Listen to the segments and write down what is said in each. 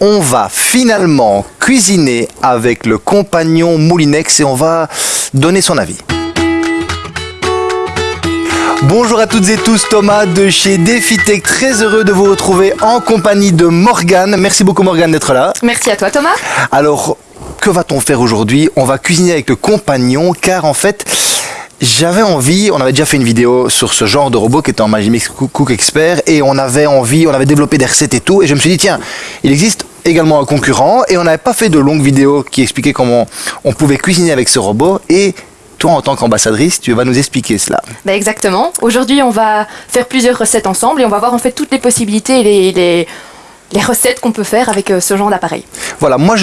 on va finalement cuisiner avec le compagnon Moulinex et on va donner son avis. Bonjour à toutes et tous, Thomas de chez DefiTech, très heureux de vous retrouver en compagnie de Morgane. Merci beaucoup Morgane d'être là. Merci à toi Thomas. Alors, que va-t-on faire aujourd'hui? On va cuisiner avec le compagnon car en fait, j'avais envie, on avait déjà fait une vidéo sur ce genre de robot qui était en Magimix Cook Expert et on avait envie, on avait développé des recettes et tout et je me suis dit tiens, il existe également un concurrent et on n'avait pas fait de longues vidéos qui expliquaient comment on pouvait cuisiner avec ce robot et toi, en tant qu'ambassadrice, tu vas nous expliquer cela. Ben exactement. Aujourd'hui, on va faire plusieurs recettes ensemble et on va voir en fait toutes les possibilités et les, les, recettes qu'on peut faire avec euh, ce genre d'appareil. Voilà, moi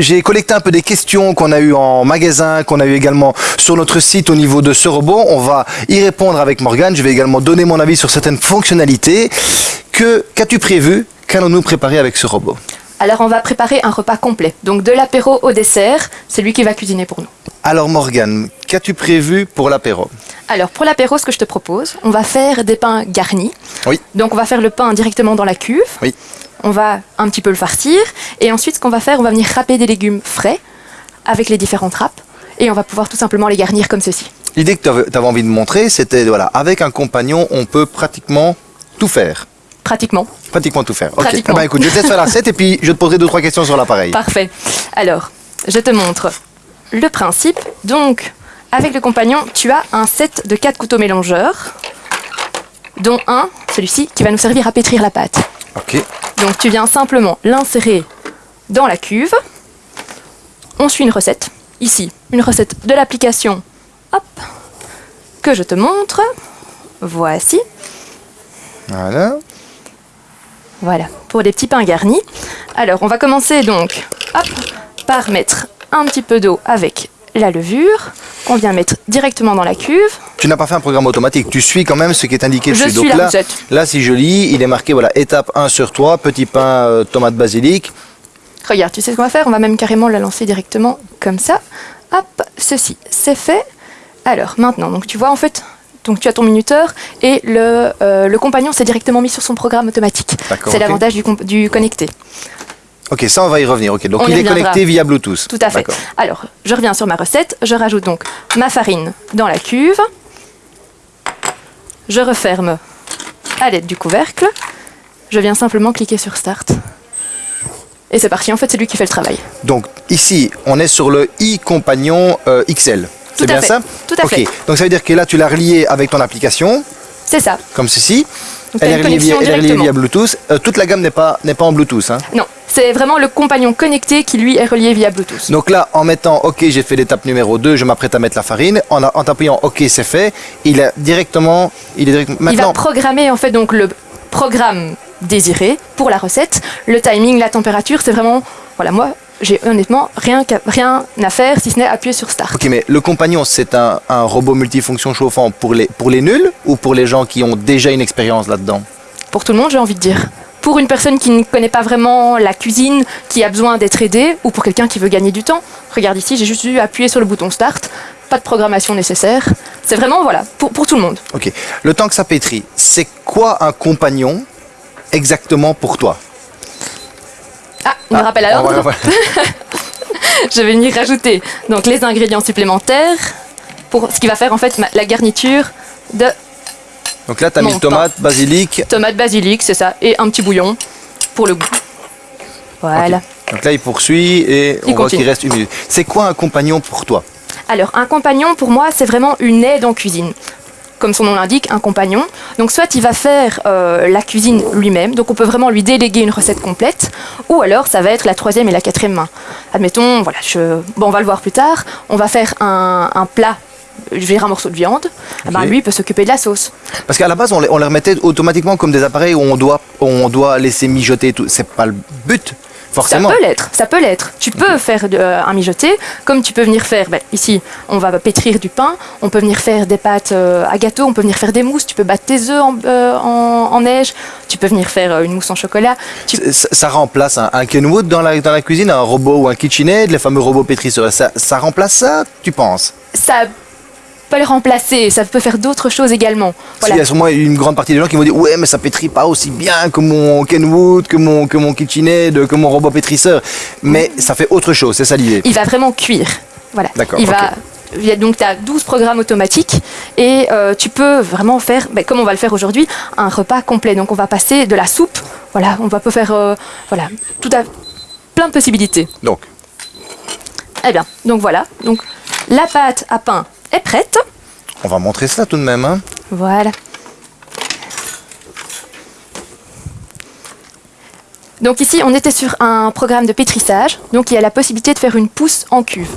j'ai collecté un peu des questions qu'on a eues en magasin, qu'on a eu également sur notre site au niveau de ce robot. On va y répondre avec Morgane. Je vais également donner mon avis sur certaines fonctionnalités. Que Qu'as-tu prévu Qu'allons-nous préparer avec ce robot? Alors on va préparer un repas complet. Donc de l'apéro au dessert, c'est lui qui va cuisiner pour nous. Alors Morgane, qu'as-tu prévu pour l'apéro? Alors pour l'apéro, ce que je te propose, on va faire des pains garnis. Oui. Donc on va faire le pain directement dans la cuve. Oui. On va un petit peu le farcir. Et ensuite, ce qu'on va faire, on va venir râper des légumes frais avec les différentes râpes. Et on va pouvoir tout simplement les garnir comme ceci. L'idée que tu avais envie de montrer, c'était, voilà, avec un compagnon, on peut pratiquement tout faire. Pratiquement. Pratiquement tout faire. Ok. Pratiquement. Eh ben, écoute, je te laisse faire la recette et puis je te poserai deux trois questions sur l'appareil. Parfait. Alors, je te montre le principe. Donc, avec le compagnon, tu as un set de 4 couteaux mélangeurs, dont un, celui-ci, qui va nous servir à pétrir la pâte. Ok. Donc, tu viens simplement l'insérer dans la cuve. On suit une recette. Ici, une recette de l'application. Hop. Que je te montre. Voici. Voilà. Voilà, pour des petits pains garnis. Alors, on va commencer donc hop, par mettre un petit peu d'eau avec la levure qu'on vient mettre directement dans la cuve. Tu n'as pas fait un programme automatique, tu suis quand même ce qui est indiqué Je dessus. suis Donc la là, recette. là, si je lis, il est marqué voilà, étape 1 sur 3, petit pain euh, tomate basilic. Regarde, tu sais ce qu'on va faire? On va même carrément la lancer directement comme ça. Hop, ceci, c'est fait. Alors, maintenant, donc tu vois, en fait, donc tu as ton minuteur et le, euh, le compagnon s'est directement mis sur son programme automatique. C'est l'avantage du, du connecté. Ok, ça on va y revenir. Ok, donc On il est connecté via Bluetooth. Tout à fait. Alors, je reviens sur ma recette. Je rajoute donc ma farine dans la cuve. Je referme à l'aide du couvercle. Je viens simplement cliquer sur Start. Et c'est parti, en fait, c'est lui qui fait le travail. Donc ici, on est sur le i-compagnon euh, XL. C'est Tout à bien fait. ça Tout à Ok, fait. donc ça veut dire que là tu l'as relié avec ton application, C'est ça. comme ceci. Donc, Elle est, reliée via, elle est reliée via Bluetooth. Euh, toute la gamme n'est pas, n'est pas en Bluetooth. hein. Non, c'est vraiment le compagnon connecté qui, lui, est relié via Bluetooth. Donc là, en mettant OK, j'ai fait l'étape numéro 2, je m'apprête à mettre la farine. En, a- en tapant OK, c'est fait. Il est directement. Il est direct- Il va programmer, en fait, donc le programme désiré pour la recette. Le timing, la température, c'est vraiment... Voilà, moi, j'ai honnêtement rien, à faire si ce n'est appuyer sur Start. ok, mais le compagnon, c'est un, un robot multifonction chauffant pour les, pour les nuls ou pour les gens qui ont déjà une expérience là-dedans? Pour tout le monde, j'ai envie de dire. Pour une personne qui ne connaît pas vraiment la cuisine, qui a besoin d'être aidée, ou pour quelqu'un qui veut gagner du temps, regarde ici, j'ai juste dû appuyer sur le bouton Start, pas de programmation nécessaire. C'est vraiment, voilà, pour, pour tout le monde. Ok. Le temps que ça pétrit, c'est quoi un compagnon exactement pour toi? Ah, une Ah, rappel à on l'ordre. on va- Je vais venir rajouter donc, les ingrédients supplémentaires pour ce qui va faire en fait ma- la garniture de Donc là, tu as mis tomate, basilic. tomate basilic, c'est ça, et un petit bouillon pour le goût. Voilà. Donc là, il poursuit et Il on voit qu'il continue. reste une minute. C'est quoi un compagnon pour toi? Alors, un compagnon, pour moi, c'est vraiment une aide en cuisine. Comme son nom l'indique, un compagnon. Donc, soit il va faire euh, la cuisine lui-même, donc on peut vraiment lui déléguer une recette complète, ou alors ça va être la troisième et la quatrième main. Admettons, voilà, je... bon, on va le voir plus tard, on va faire un, un plat, je vais dire un morceau de viande, Eh ben, lui il peut s'occuper de la sauce. Parce qu'à la base, on les, on les remettait automatiquement comme des appareils où on doit, où on doit laisser mijoter et tout. C'est pas le but, forcément. Ça peut l'être, ça peut l'être. Tu peux faire de- euh, un mijoté, comme tu peux venir faire, ben, ici, on va pétrir du pain, on peut venir faire des pâtes euh, à gâteau, on peut venir faire des mousses, tu peux battre tes œufs en, euh, en- en neige, tu peux venir faire une mousse en chocolat. Tu- Ça, ça remplace un, un Kenwood dans la, dans la cuisine, un robot ou un KitchenAid, les fameux robots pétrisseurs. Ça, ça remplace ça, tu penses? Ça pas le remplacer, ça peut faire d'autres choses également. Voilà. qu'il y a sûrement une grande partie des gens qui vont dire ouais mais ça pétrit pas aussi bien que mon Kenwood, que mon que mon KitchenAid, que mon robot pétrisseur, mais ça fait autre chose, c'est ça l'idée. Il va vraiment cuire. Voilà. D'accord, Il va. ok. il y a donc tu as 12 programmes automatiques et euh, tu peux vraiment faire, ben, comme on va le faire aujourd'hui, un repas complet. Donc on va passer de la soupe, voilà, on va peut faire euh, voilà, tout à plein de possibilités. Donc Eh bien, donc voilà. Donc la pâte à pain est prête. on va montrer ça tout de même. Hein. Voilà. Donc ici, on était sur un programme de pétrissage, donc il y a la possibilité de faire une pousse en cuve.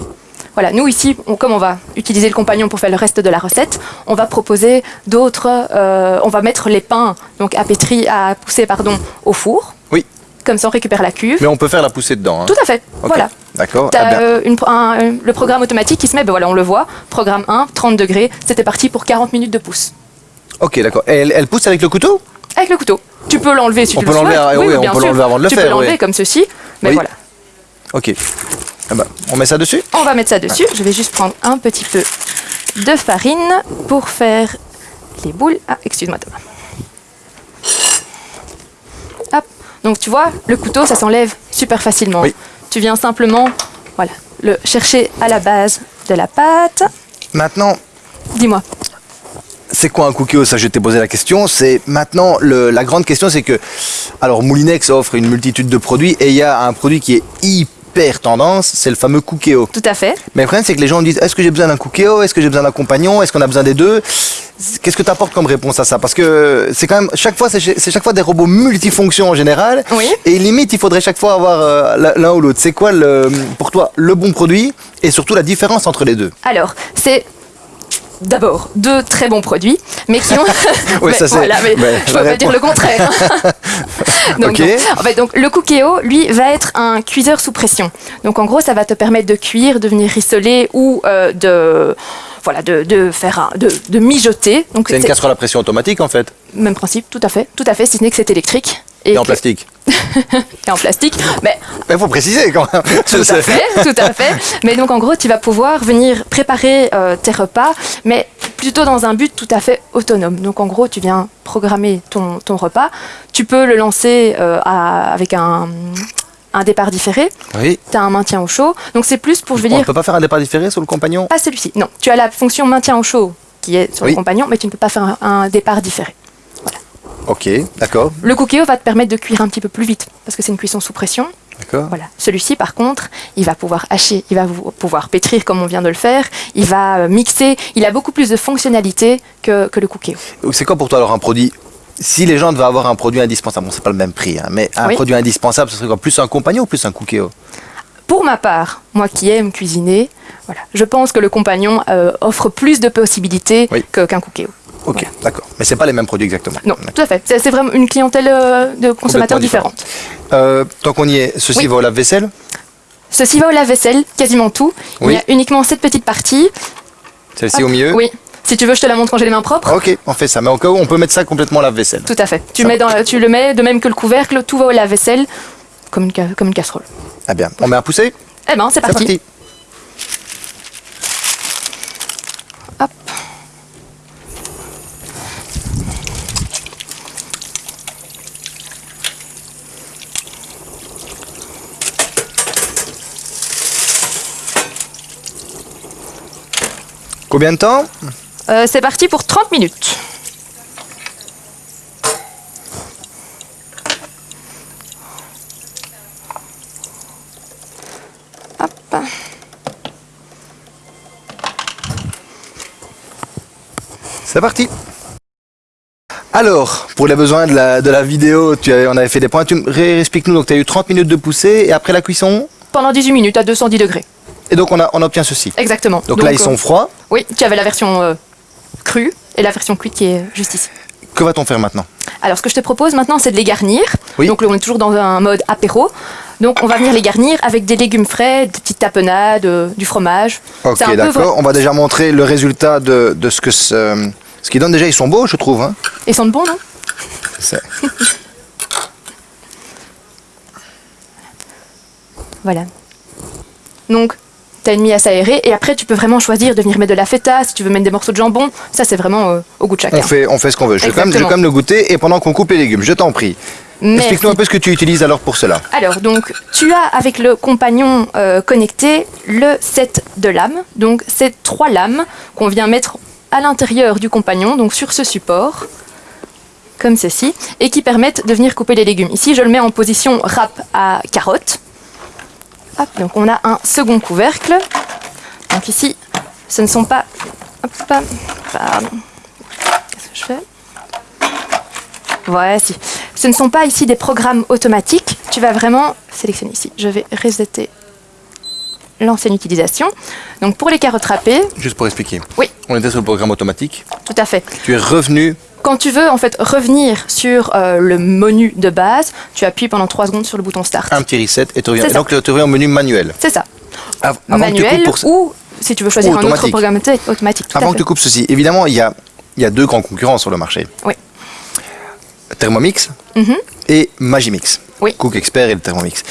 Voilà, nous ici, on- comme on va utiliser le compagnon pour faire le reste de la recette, on va proposer d'autres, euh, on va mettre les pains donc à pétrir, à pousser pardon, au four. Oui. Comme ça, on récupère la cuve. Mais on peut faire la poussée dedans. hein. Tout à fait. Voilà. D'accord. T'as, Ah bien. euh, un- le programme automatique qui se met, ben voilà, on le voit. Programme 1, 30 degrés. C'était parti pour 40 minutes de pousse. Ok, d'accord. Et Elle, elle pousse avec le couteau? Avec le couteau. Tu peux l'enlever si On tu peut le souhaites. l'enlever, ah oui, on peut l'enlever avant de le tu faire, peux l'enlever oui. comme ceci. Mais voilà. Ok. Ah bah, on met ça dessus? On va mettre ça dessus. Je vais juste prendre un petit peu de farine pour faire les boules. Ah, excuse-moi Thomas. Hop. Donc tu vois, le couteau, ça s'enlève super facilement. Oui. Tu viens simplement, voilà, le chercher à la base de la pâte. Maintenant, Dis-moi. c'est quoi un cookie Ça, je t'ai posé la question. C'est maintenant le- la grande question, c'est que alors Moulinex offre une multitude de produits et il y a un produit qui est hyper tendance, c'est le fameux cookéo. Tout à fait. Mais le problème, c'est que les gens disent est-ce que j'ai besoin d'un cookéo Est-ce que j'ai besoin d'un compagnon? Est-ce qu'on a besoin des deux? Qu'est-ce que tu apportes comme réponse à ça? Parce que c'est quand même chaque fois, c'est c'est chaque fois des robots multifonctions en général. Oui. Et limite, il faudrait chaque fois avoir euh, l'un ou l'autre. C'est quoi le, pour toi le bon produit et surtout la différence entre les deux? Alors, c'est d'abord deux très bons produits, mais qui ont. Oui, Mais ça, c'est- voilà, mais mais je peux pas dire le contraire. donc, non. En fait, donc, le Cookéo, lui, va être un cuiseur sous pression. Donc, en gros, ça va te permettre de cuire, de venir rissoler ou euh, de. Voilà, de, de faire un, de, de mijoter. Donc, C'est une casserole à pression automatique en fait. Même principe, tout à fait, tout à fait, si ce n'est que c'est électrique. Et, en que- plastique. et en plastique. Mais Il faut préciser quand même. Tout à fait, tout à fait. Mais donc en gros, tu vas pouvoir venir préparer euh, tes repas, mais plutôt dans un but tout à fait autonome. Donc en gros, tu viens programmer ton, ton repas. Tu peux le lancer euh, à- avec un, un départ différé. Oui. Tu as un maintien au chaud. Donc c'est plus pour, je veux On ne dire, peut pas faire un départ différé sur le compagnon? Pas celui-ci. Non, tu as la fonction maintien au chaud qui est sur Oui. le compagnon, mais tu ne peux pas faire un, un départ différé. Ok, d'accord, Le cookéo va te permettre de cuire un petit peu plus vite parce que c'est une cuisson sous pression. d'accord. Voilà. Celui-ci, par contre, il va pouvoir hacher, il va pouvoir pétrir comme on vient de le faire, il va euh, mixer, il a beaucoup plus de fonctionnalités que, que le cookéo. C'est quoi pour toi alors un produit? Si les gens devaient avoir un produit indispensable, bon c'est pas le même prix, hein, mais un Oui. produit indispensable, ce serait quoi? Plus un compagnon ou plus un cookéo Pour ma part, moi qui aime cuisiner, voilà, je pense que le compagnon euh, offre plus de possibilités Oui. qu'un cookéo. Ok, Voilà. d'accord. Mais c'est pas les mêmes produits exactement. Non, tout à fait. C'est vraiment une clientèle euh, de consommateurs différente. Euh, tant qu'on y est, ceci Oui. va au lave-vaisselle? Ceci va au lave-vaisselle, quasiment tout. Oui. Il y a uniquement cette petite partie. Celle-ci au milieu? Oui. Si tu veux, je te la montre quand j'ai les mains propres. Ok, on fait ça. Mais au cas où, on peut mettre ça complètement au lave-vaisselle. Tout à fait. Tu, mets dans, tu le mets de même que le couvercle, tout va au lave-vaisselle, comme une, comme une casserole. Ah bien, on met un poussé? Eh ben, c'est C'est parti. parti. Combien de temps Euh, c'est parti pour 30 minutes. Hop. C'est parti. Alors, pour les besoins de la, de la vidéo, tu avais, on avait fait des points. Tu expliques-nous, donc tu as eu 30 minutes de poussée et après la cuisson Pendant 18 minutes à 210 degrés. Et donc on, a, on obtient ceci. Exactement. Donc, là, ils euh, sont froids. Oui, tu avais la version euh, crue et la version cuite qui est juste ici. Que va-t-on faire maintenant? Alors, ce que je te propose maintenant, c'est de les garnir. Oui. Donc, là, on est toujours dans un mode apéro. Donc, on va venir les garnir avec des légumes frais, des petites tapenades, euh, du fromage. Ok, peu d'accord. On va déjà montrer le résultat de, de ce que ce, ce qu'ils donnent. Déjà, ils sont beaux, je trouve. Hein. Ils sentent bon, non? C'est- Voilà. Donc, tu as une mie à s'aérer et après tu peux vraiment choisir de venir mettre de la feta, si tu veux mettre des morceaux de jambon, ça c'est vraiment euh, au goût de chacun. On fait, on fait ce qu'on veut. Je vais, quand même, je vais quand même le goûter et pendant qu'on coupe les légumes, je t'en prie. Explique-nous un peu ce que tu utilises alors pour cela. Alors, donc, tu as avec le compagnon euh, connecté le set de lames. Donc, c'est trois lames qu'on vient mettre à l'intérieur du compagnon, donc sur ce support, comme ceci, et qui permettent de venir couper les légumes. Ici, je le mets en position râpe à carotte. Hop, donc, on a un second couvercle. Donc, ici, ce ne sont pas. Hop, pardon. Qu'est-ce que je fais? Voici. Ce ne sont pas ici des programmes automatiques. Tu vas vraiment sélectionner ici. Je vais resetter l'ancienne utilisation. Donc pour les carottes râpées, Juste pour expliquer. Oui. On était sur le programme automatique. tout à fait. Tu es revenu. Quand tu veux en fait revenir sur euh, le menu de base, tu appuies pendant 3 secondes sur le bouton Start. un petit reset et tu reviens. Et donc tu reviens au menu manuel. C'est ça. Av- Manuel pour- ou si tu veux choisir un autre programme auto- automatique. Tout Avant à que tu coupes ceci, évidemment, il y a, y a deux grands concurrents sur le marché. Oui. Thermomix Mhm. et Magimix. Oui. Mhm. Cook Expert et le Thermomix.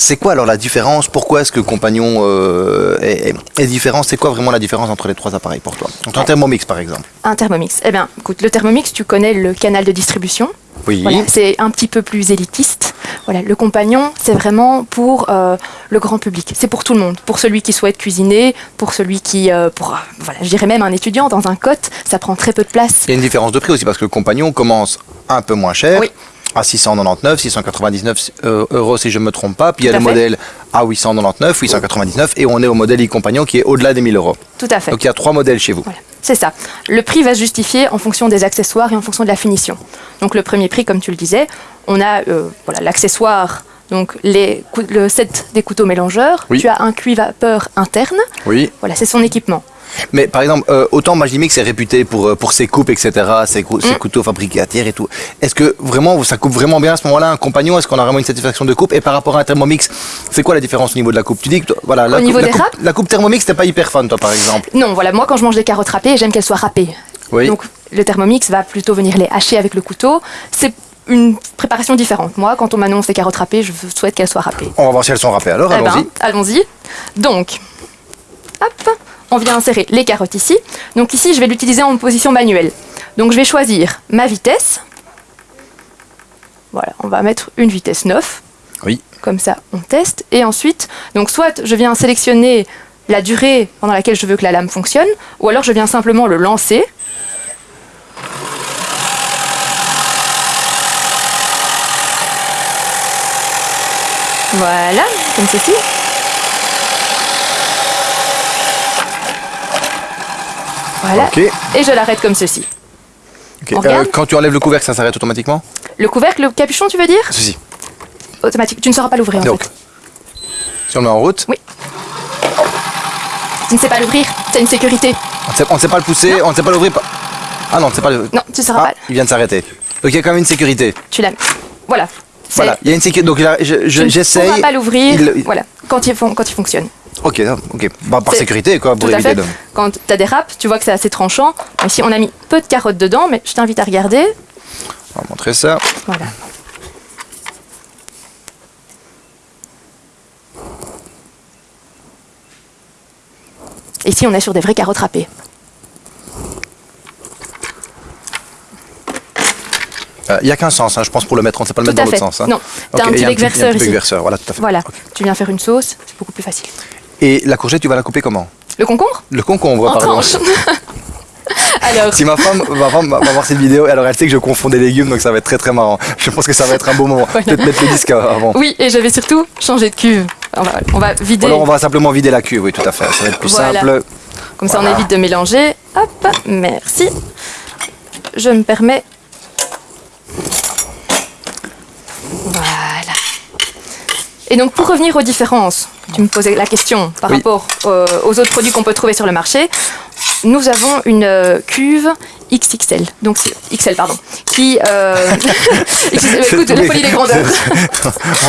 C'est quoi alors la différence? Pourquoi est-ce que Compagnon euh, est, différent? C'est quoi vraiment la différence entre les trois appareils pour toi? Entre un Thermomix par exemple. Un Thermomix. Eh bien, écoute, le Thermomix, tu connais le canal de distribution. Oui. Voilà, c'est un petit peu plus élitiste. Voilà, le compagnon, c'est vraiment pour euh, le grand public. C'est pour tout le monde. Pour celui qui souhaite cuisiner, pour celui qui, euh, pour, euh, voilà, je dirais même un étudiant dans un cote, ça prend très peu de place. Il y a une différence de prix aussi parce que le Compagnon commence un peu moins cher. Oui. À 699, 699 euh, euros si je ne me trompe pas. Puis il y a le fait. modèle à 899, 899 et on est au modèle e-compagnon qui est au-delà des 1000 euros. Tout à fait. Donc il y a trois modèles chez vous. Voilà, c'est ça. Le prix va se justifier en fonction des accessoires et en fonction de la finition. Donc le premier prix, comme tu le disais, on a euh, voilà l'accessoire, donc les le set des couteaux mélangeurs. Oui. Tu as un cuit vapeur interne. Oui. Voilà, c'est son équipement. Mais par exemple, euh, autant Magimix est réputé pour, euh, pour ses coupes, etc., ses, cou- Mm. ses couteaux fabriqués à terre et tout. Est-ce que vraiment ça coupe vraiment bien à ce moment-là un compagnon? Est-ce qu'on a vraiment une satisfaction de coupe? Et par rapport à un Thermomix, c'est quoi la différence au niveau de la coupe? Tu dis que toi- voilà, la Au coupe, niveau la des coupe- râpes? la coupe Thermomix, t'es pas hyper fan, toi, par exemple. Non, voilà, moi quand je mange des carottes râpées, j'aime qu'elles soient râpées. Oui. Donc le Thermomix va plutôt venir les hacher avec le couteau. C'est une préparation différente. Moi, quand on m'annonce des carottes râpées, je souhaite qu'elles soient râpées. On va voir si elles sont râpées. Alors, Eh ben, allons-y. allons-y. Donc, hop, on vient insérer les carottes ici. Donc ici, je vais l'utiliser en position manuelle. Donc je vais choisir ma vitesse. Voilà, on va mettre une vitesse 9. Oui. Comme ça, on teste. Et ensuite, donc soit je viens sélectionner la durée pendant laquelle je veux que la lame fonctionne, ou alors je viens simplement le lancer. Voilà, comme ceci. Voilà. Ok. Et je l'arrête comme ceci. Euh, quand tu enlèves le couvercle, ça s'arrête automatiquement Le couvercle, le capuchon, tu veux dire Ceci. Automatique. Tu ne sauras pas l'ouvrir en Donc, fait. si on est en route, Oui. Tu ne sais pas l'ouvrir, c'est une sécurité. on ne sait, on ne sait pas le pousser, on ne sait pas l'ouvrir. Ah non, on ne sait pas le. Non, tu ne sauras Ah, pas. il vient de s'arrêter. Donc il y a quand même une sécurité. Tu l'as. Voilà. Voilà, il y a une sécurité. Donc là, je- je- Tu ne j'essaye. pourras pas l'ouvrir. Il- il- Voilà. Quand il, fon- quand il fonctionne. Ok, ok. Bah, par sécurité, quoi, pour éviter de. Quand tu as des râpes, tu vois que c'est assez tranchant. Ici, on a mis peu de carottes dedans, mais je t'invite à regarder. On va montrer ça. Voilà. Ici, on est sur des vraies carottes râpées. Il n'y a qu'un sens, hein, je pense, pour le mettre. On ne sait pas le Tout mettre dans l'autre sens. hein. Non, t'as Ok, un et petit bec verseur ici. verseur, voilà, tout à fait. Voilà. Ok. Tu viens faire une sauce, c'est beaucoup plus facile. Et la courgette, tu vas la couper comment Le concombre Le concombre, En pardon. Alors, Si ma femme, ma femme va voir cette vidéo, alors elle sait que je confonds des légumes, donc ça va être très très marrant. Je pense que ça va être un beau moment. Voilà. Peut-être mettre le disque avant. oui, et je vais surtout changer de cuve. On va, on va vider, Alors on va simplement vider la cuve, oui, tout à fait. Ça va être plus Voilà. simple. comme ça on évite de mélanger. Hop, merci. Je me permets. Voilà. Et donc pour revenir aux différences, tu me posais la question par Oui. rapport euh, aux autres produits qu'on peut trouver sur le marché. Nous avons une euh, cuve XXL, donc XL pardon, qui euh, écoute la folie des grandeurs.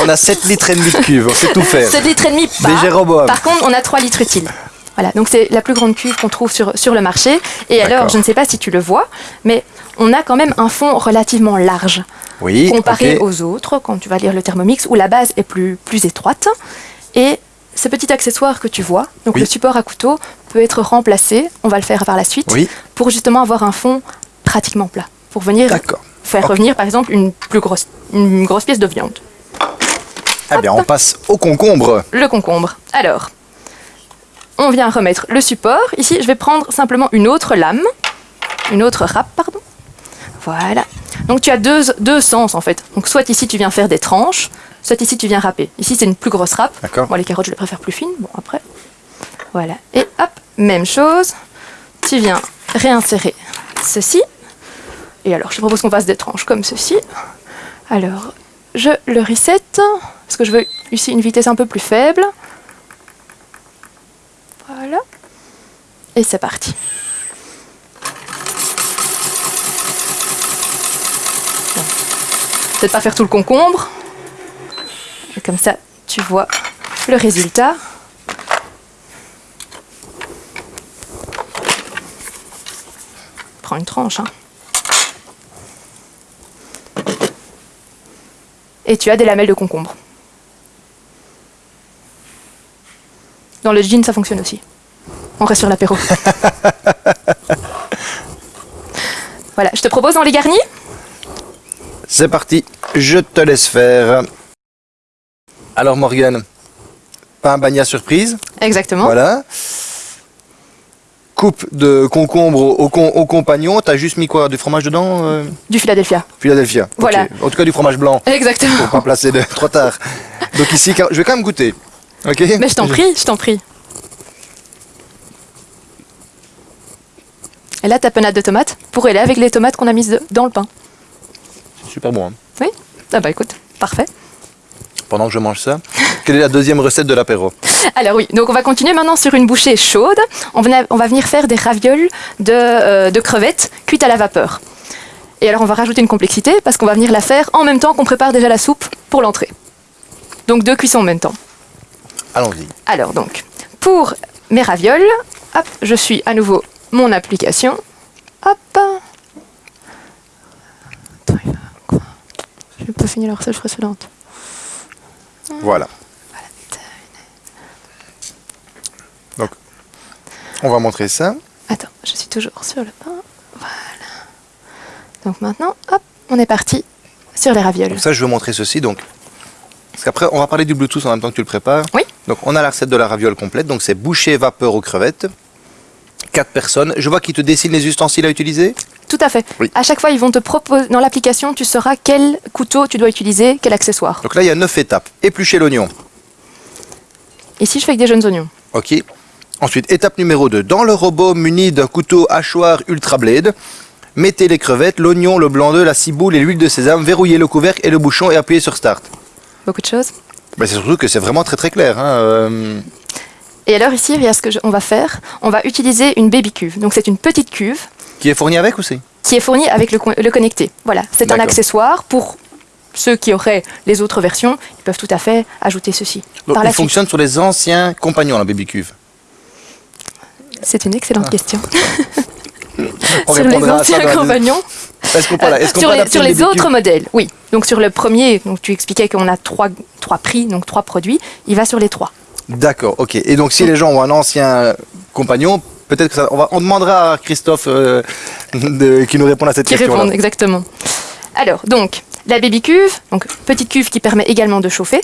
on a 7 litres et demi de cuve, on sait tout faire. 7 litres et demi pas. Des. Par contre, on a 3 litres utiles. Voilà, donc c'est la plus grande cuve qu'on trouve sur, sur le marché. Et alors, je ne sais pas si tu le vois, mais on a quand même un fond relativement large Oui, comparé aux autres, quand tu vas lire le Thermomix, où la base est plus, plus étroite. Et ce petit accessoire que tu vois, donc Oui. le support à couteau, peut être remplacé, on va le faire par la suite, Oui, pour justement avoir un fond pratiquement plat. Pour venir faire revenir par exemple une plus grosse, une grosse pièce de viande. Eh bien, on passe au concombre. Le concombre. Alors, on vient remettre le support. Ici, je vais prendre simplement une autre lame, une autre râpe, pardon. Voilà. Donc tu as deux, deux sens en fait. Donc soit ici tu viens faire des tranches, soit ici tu viens râper. Ici c'est une plus grosse râpe. Moi les carottes je les préfère plus fines. Bon après. Voilà. Et hop, même chose. Tu viens réinsérer ceci. Et alors je te propose qu'on fasse des tranches comme ceci. Alors je le reset parce que je veux ici une vitesse un peu plus faible. Voilà. Et c'est parti. Peut-être pas faire tout le concombre. Et comme ça, tu vois le résultat. Prends une tranche. hein. Et tu as des lamelles de concombre. Dans le jean, ça fonctionne aussi. On reste sur l'apéro. voilà, je te propose, on les garnit C'est parti, je te laisse faire. Alors Morgane, pain bagna surprise, Exactement. voilà. Coupe de concombre au, con- au compagnon, t'as juste mis quoi Du fromage dedans euh, Du Philadelphia. Philadelphia. Voilà. En tout cas du fromage blanc, Exactement. pour pas placer de trop tard. Donc ici, je vais quand même goûter. Ok? Mais je t'en prie, je t'en prie. Et là, ta penade de tomates pourrait aller avec les tomates qu'on a mises dans le pain. Super bon. hein. Oui? Ah bah écoute, parfait. Pendant que je mange ça, quelle est la deuxième recette de l'apéro Alors oui, donc on va continuer maintenant sur une bouchée chaude. On, va venir faire des ravioles de, euh, de crevettes cuites à la vapeur. Et alors on va rajouter une complexité parce qu'on va venir la faire en même temps qu'on prépare déjà la soupe pour l'entrée. Donc deux cuissons en même temps. Allons-y. Alors donc, pour mes ravioles, hop, je suis à nouveau mon application. Hop. Attends, il va quoi Je vais pas finir la recette précédente. Voilà. Donc, on va montrer ça. Attends, je suis toujours sur le pain. Voilà. Donc maintenant, hop, on est parti sur les ravioles. Donc ça, je veux montrer ceci. Donc, parce qu'après, on va parler du Bluetooth en même temps que tu le prépares. Oui. Donc, on a la recette de la raviole complète. Donc, c'est bouchée vapeur aux crevettes. Quatre personnes. Je vois qu'ils te dessinent les ustensiles à utiliser. Tout à fait. Oui. À chaque fois, ils vont te proposer, dans l'application, tu sauras quel couteau tu dois utiliser, quel accessoire. Donc là, il y a neuf étapes. Éplucher l'oignon. Ici, je fais avec des jeunes oignons. Ok. Ensuite, étape numéro 2. Dans le robot muni d'un couteau hachoir Ultra Blade, mettez les crevettes, l'oignon, le blanc d'œuf, la ciboule et l'huile de sésame, verrouillez le couvercle et le bouchon et appuyez sur Start. Beaucoup de choses. Ben, c'est surtout que c'est vraiment très très clair. hein, euh, Et alors ici, il y a ce que je- on va faire. On va utiliser une baby cuve. Donc c'est une petite cuve Qui est fourni avec aussi qui est fournie avec le, co- le connecté. Voilà, c'est un accessoire pour ceux qui auraient les autres versions. Ils peuvent tout à fait ajouter ceci. Donc, Par il la suite. fonctionne sur les anciens compagnons, la baby cuve. C'est une excellente question. On sur les anciens compagnons. Est-ce qu'on peut, est-ce qu'on sur peut les, sur autres modèles, oui. Donc sur le premier, donc tu expliquais qu'on a trois, trois prix, donc trois produits. Il va sur les trois. D'accord, ok. Et donc si les gens ont un ancien compagnon, peut-être que ça, on, va, on demandera à Christophe euh, de- qui nous réponde à cette Qui question. répondent, exactement. Alors, donc, la baby cuve, donc petite cuve qui permet également de chauffer.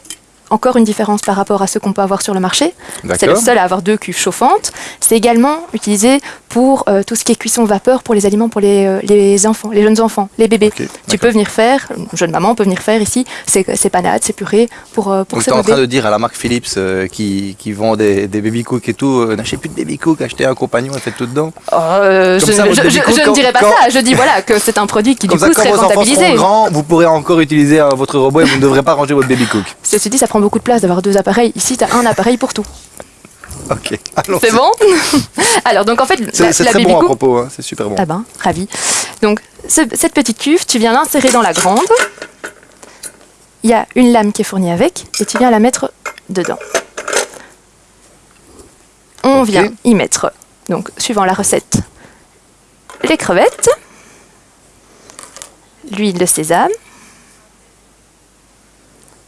Encore une différence par rapport à ce qu'on peut avoir sur le marché. C'est le seul à avoir deux cuves chauffantes. C'est également utilisé pour euh, tout ce qui est cuisson vapeur pour les aliments pour les, euh, les enfants, les jeunes enfants, les bébés. Tu peux venir faire, une jeune maman peut venir faire ici ces, panades, ces purées pour, euh, pour Donc tu es en train de dire à la marque Philips euh, qui, qui vend des, des baby cooks et tout, n'achetez plus de baby cooks, achetez un compagnon et faites tout dedans. Oh, je, ça, je- cook, je ne quand- dirais pas quand- ça. Je dis voilà que c'est un produit qui Comme du ça, coup quand serait vos enfants seront rentabilisé. grands, vous pourrez encore utiliser votre robot et vous ne devrez pas ranger votre baby cook. Ceci dit, ça prend beaucoup de place d'avoir deux appareils. Ici, tu as un appareil pour tout. Ok. C'est bon Alors, donc en fait, C'est la, c'est la très baby bon à propos, hein, c'est super bon. Ah ben, ravi. Donc, ce- cette petite cuve, tu viens l'insérer dans la grande. Il y a une lame qui est fournie avec et tu viens la mettre dedans. On vient y mettre, donc, suivant la recette, les crevettes, l'huile de sésame,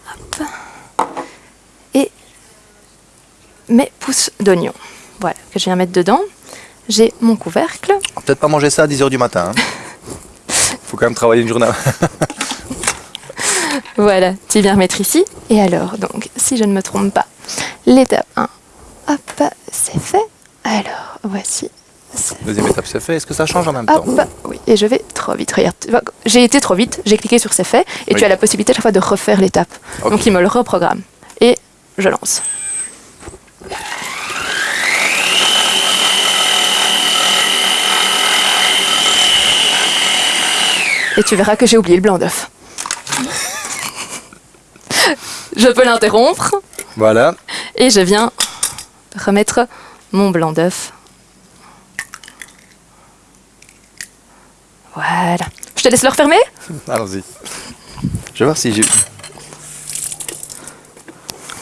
hop, et mes pousses d'oignons. Voilà, que je viens mettre dedans. J'ai mon couvercle. Peut-être pas manger ça à 10h du matin. hein. Faut quand même travailler une journée. Voilà, tu viens remettre ici. Et alors, donc, si je ne me trompe pas, l'étape 1, hop, c'est fait. Alors, voici. Deuxième étape, c'est fait. Est-ce que ça change en même temps? oui, et je vais trop vite. Regarde, j'ai été trop vite, j'ai cliqué sur c'est fait, et Oui. tu as la possibilité à chaque fois de refaire l'étape. Donc il me le reprogramme. Et je lance. Et tu verras que j'ai oublié le blanc d'œuf. je peux l'interrompre Voilà. et je viens remettre mon blanc d'œuf. Voilà. Je te laisse le refermer? Allons-y. Je vais voir si j'ai.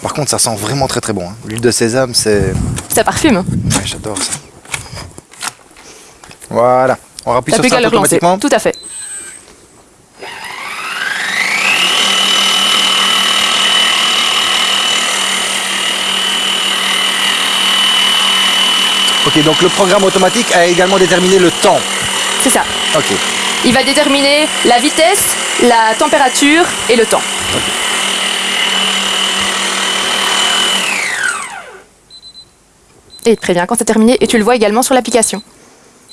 Par contre, ça sent vraiment très très bon. hein. L'huile de sésame, c'est. Ça parfume. Ouais, J'adore ça. Voilà. On rappuie sur plus ça automatiquement. Tout à fait. Ok, donc le programme automatique a également déterminé le temps. C'est ça. Ok. Il va déterminer la vitesse, la température et le temps. Et te prévient quand c'est terminé et tu le vois également sur l'application.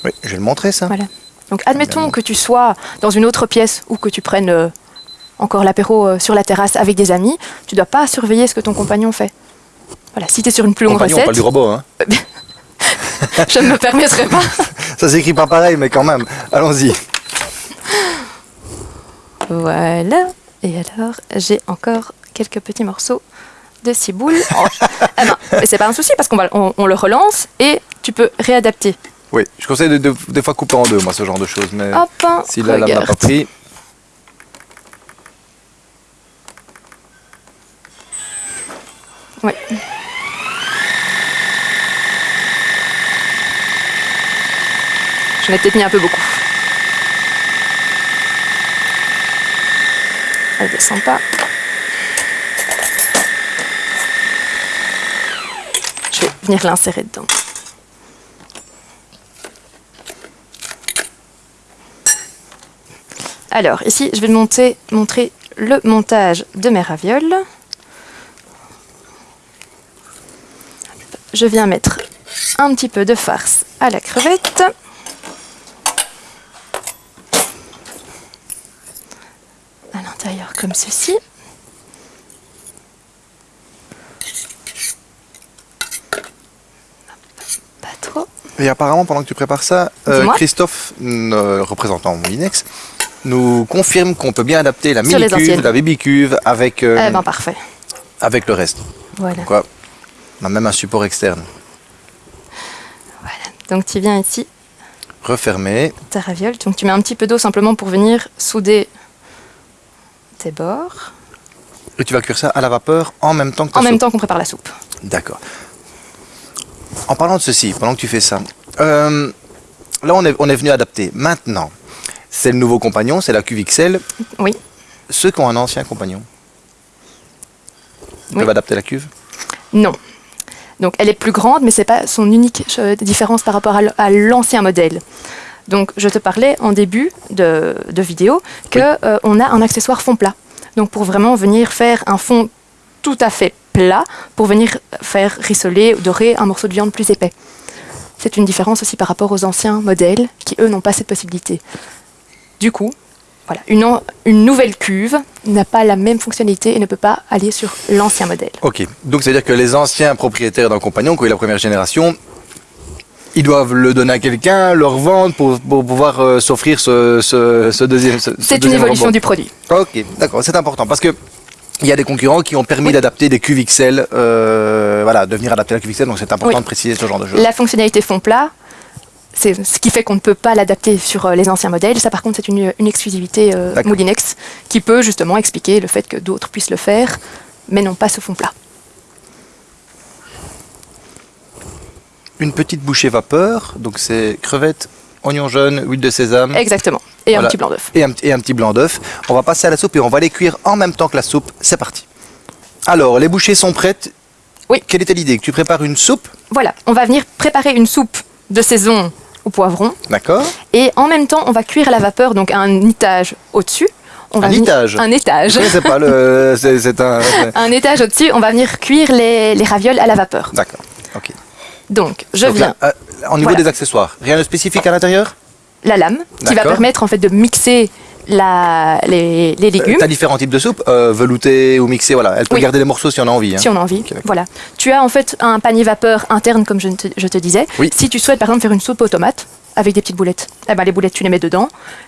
Oui, je vais le montrer ça. Voilà. Donc admettons que tu sois dans une autre pièce ou que tu prennes euh, encore l'apéro euh, sur la terrasse avec des amis, tu dois pas surveiller ce que ton compagnon fait. Voilà, si tu es sur une plus longue Compagnon, on recette, parle du robot, hein. je ne me permettrai pas. Ça s'écrit pas pareil, mais quand même. Allons-y. Voilà. Et alors, j'ai encore quelques petits morceaux de ciboule. Ah mais c'est pas un souci parce qu'on va, on, on le relance et tu peux réadapter. Oui, je conseille de, de- des fois couper en deux, moi, ce genre de choses. Mais Hop, hein, si la lame n'a pas pris. Ouais. Je l'ai peut-être mis un peu beaucoup. Elle descend pas. Je vais venir l'insérer dedans. Alors, ici, je vais te monter- montrer le montage de mes ravioles. Je viens mettre un petit peu de farce à la crevette. À l'intérieur comme ceci. Pas trop. Et apparemment, pendant que tu prépares ça, euh. Christophe, représentant Moulinex, nous confirme qu'on peut bien adapter la Sur mini-cuve, anciennes. la baby-cuve avec, euh, Eh ben parfait. avec le reste. Voilà. Quoi On a même un support externe. voilà. Donc tu viens ici, Refermé. ta raviole. Donc tu mets un petit peu d'eau simplement pour venir souder tes bords. Et tu vas cuire ça à la vapeur en même temps que ta En même temps qu'on prépare la soupe. D'accord. En parlant de ceci, pendant que tu fais ça, euh, là on est, on est venu adapter. Maintenant, c'est le nouveau compagnon, c'est la cuve XL. Oui. Ceux qui ont un ancien compagnon, ils Oui. peuvent adapter la cuve? Non. Donc elle est plus grande, mais c'est pas son unique euh, différence par rapport à l'ancien modèle. Donc je te parlais en début de, de vidéo que euh, a un accessoire fond plat. Donc pour vraiment venir faire un fond tout à fait plat, pour venir faire rissoler, dorer un morceau de viande plus épais. C'est une différence aussi par rapport aux anciens modèles qui eux n'ont pas cette possibilité. Du coup, voilà, une, an- une nouvelle cuve n'a pas la même fonctionnalité et ne peut pas aller sur l'ancien modèle. Ok, donc ça veut dire que les anciens propriétaires d'un compagnon, qui eu la première génération, ils doivent le donner à quelqu'un, le revendre pour, pour pouvoir euh, s'offrir ce, ce- ce deuxième. ce- ce C'est une évolution robot. du produit. Ok, d'accord, c'est important parce que il y a des concurrents qui ont permis d'adapter des cuves XL, euh, voilà, de venir adapter la cuve XL, donc c'est important Oui. de préciser ce genre de choses. La fonctionnalité fond plat, c'est ce qui fait qu'on ne peut pas l'adapter sur euh, les anciens modèles. Ça, par contre, c'est une, une exclusivité euh. Moulinex qui peut justement expliquer le fait que d'autres puissent le faire, mais non pas ce fond plat. Une petite bouchée vapeur, donc c'est crevettes, oignons jaunes, huile de sésame. Exactement. Et Voilà. un petit blanc d'œuf. et un, et un petit blanc d'œuf. On va passer à la soupe et on va les cuire en même temps que la soupe. C'est parti. Alors, les bouchées sont prêtes. Oui. Quelle était l'idée? Que tu prépares une soupe, Voilà, on va venir préparer une soupe de saison au poivron d'accord et en même temps on va cuire à la vapeur, donc un étage au-dessus. On Un étage? Un étage. Sais pas, le... c'est c'est un... Un étage au-dessus, on va venir cuire les, les ravioles à la vapeur. D'accord, ok. Donc, je Donc viens là, euh, au niveau Voilà. des accessoires, rien de spécifique à l'intérieur? La lame qui va permettre en fait de mixer la, les, les légumes. Tu as différents types de soupes, euh, velouté ou mixé, voilà. Elle peut Oui. garder les morceaux si on a envie. hein. Si on a envie, voilà. Tu as en fait un panier vapeur interne, comme je te, je te disais. Oui. Si tu souhaites par exemple faire une soupe aux tomates avec des petites boulettes, eh ben, les boulettes tu les mets dedans.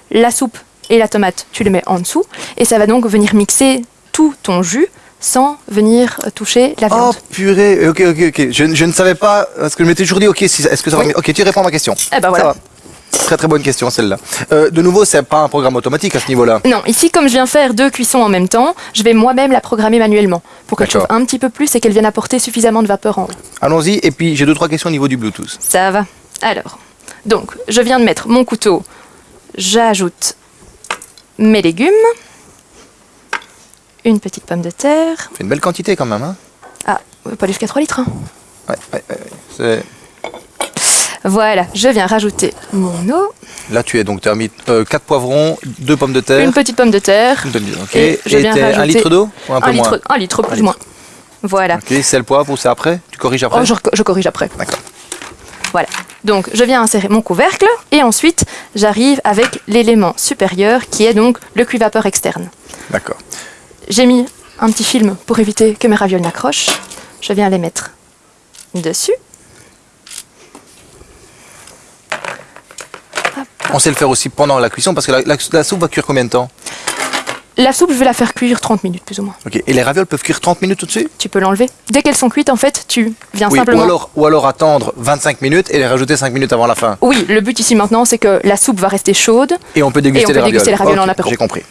La soupe et la tomate tu les mets en dessous, et ça va donc venir mixer tout ton jus sans venir euh, toucher la Oh viande. purée, ok, ok, ok. Je, je ne savais pas, parce que je m'étais toujours dit, ok, si, est-ce que ça va... Oui. Ok, tu réponds à ma question. Eh ben Ça voilà. va. Très très bonne question celle-là. Euh, de nouveau, c'est pas un programme automatique à ce niveau-là. Non, ici, comme je viens faire deux cuissons en même temps, je vais moi-même la programmer manuellement pour qu'elle chauffe un petit peu plus et qu'elle vienne apporter suffisamment de vapeur en haut. Allons-y, et puis j'ai deux trois questions au niveau du Bluetooth. Ça va. Alors, donc, je viens de mettre mon couteau. J'ajoute mes légumes. Une petite pomme de terre. C'est une belle quantité quand même, hein Ah, pas jusqu'à 3 litres. hein. ouais, ouais, ouais. C'est- Voilà, je viens rajouter mon eau. Là, tu es donc, tu as mis 4 poivrons, 2 pommes de terre. Une petite pomme de terre. Une ok. Et je viens un litre d'eau ou un peu Un moins litre, un litre plus ou moins. Voilà. Ok, sel, poivre ou c'est après? Tu corriges après? Oh, je, je corrige après. D'accord. Voilà. Donc, je viens insérer mon couvercle et ensuite, j'arrive avec l'élément supérieur qui est donc le cuit-vapeur externe. D'accord. J'ai mis un petit film pour éviter que mes ravioles n'accrochent. Je viens les mettre dessus. On sait le faire aussi pendant la cuisson parce que la, la- la soupe va cuire combien de temps? La soupe, je vais la faire cuire 30 minutes plus ou moins. Ok. Et les ravioles peuvent cuire 30 minutes au-dessus Tu peux l'enlever. Dès qu'elles sont cuites, en fait, tu viens Oui, simplement. ou alors, ou alors attendre 25 minutes et les rajouter 5 minutes avant la fin. Oui, le but ici maintenant, c'est que la soupe va rester chaude. Et on peut déguster, Et on peut les, ravioles. déguster les ravioles en apéro. J'ai compris.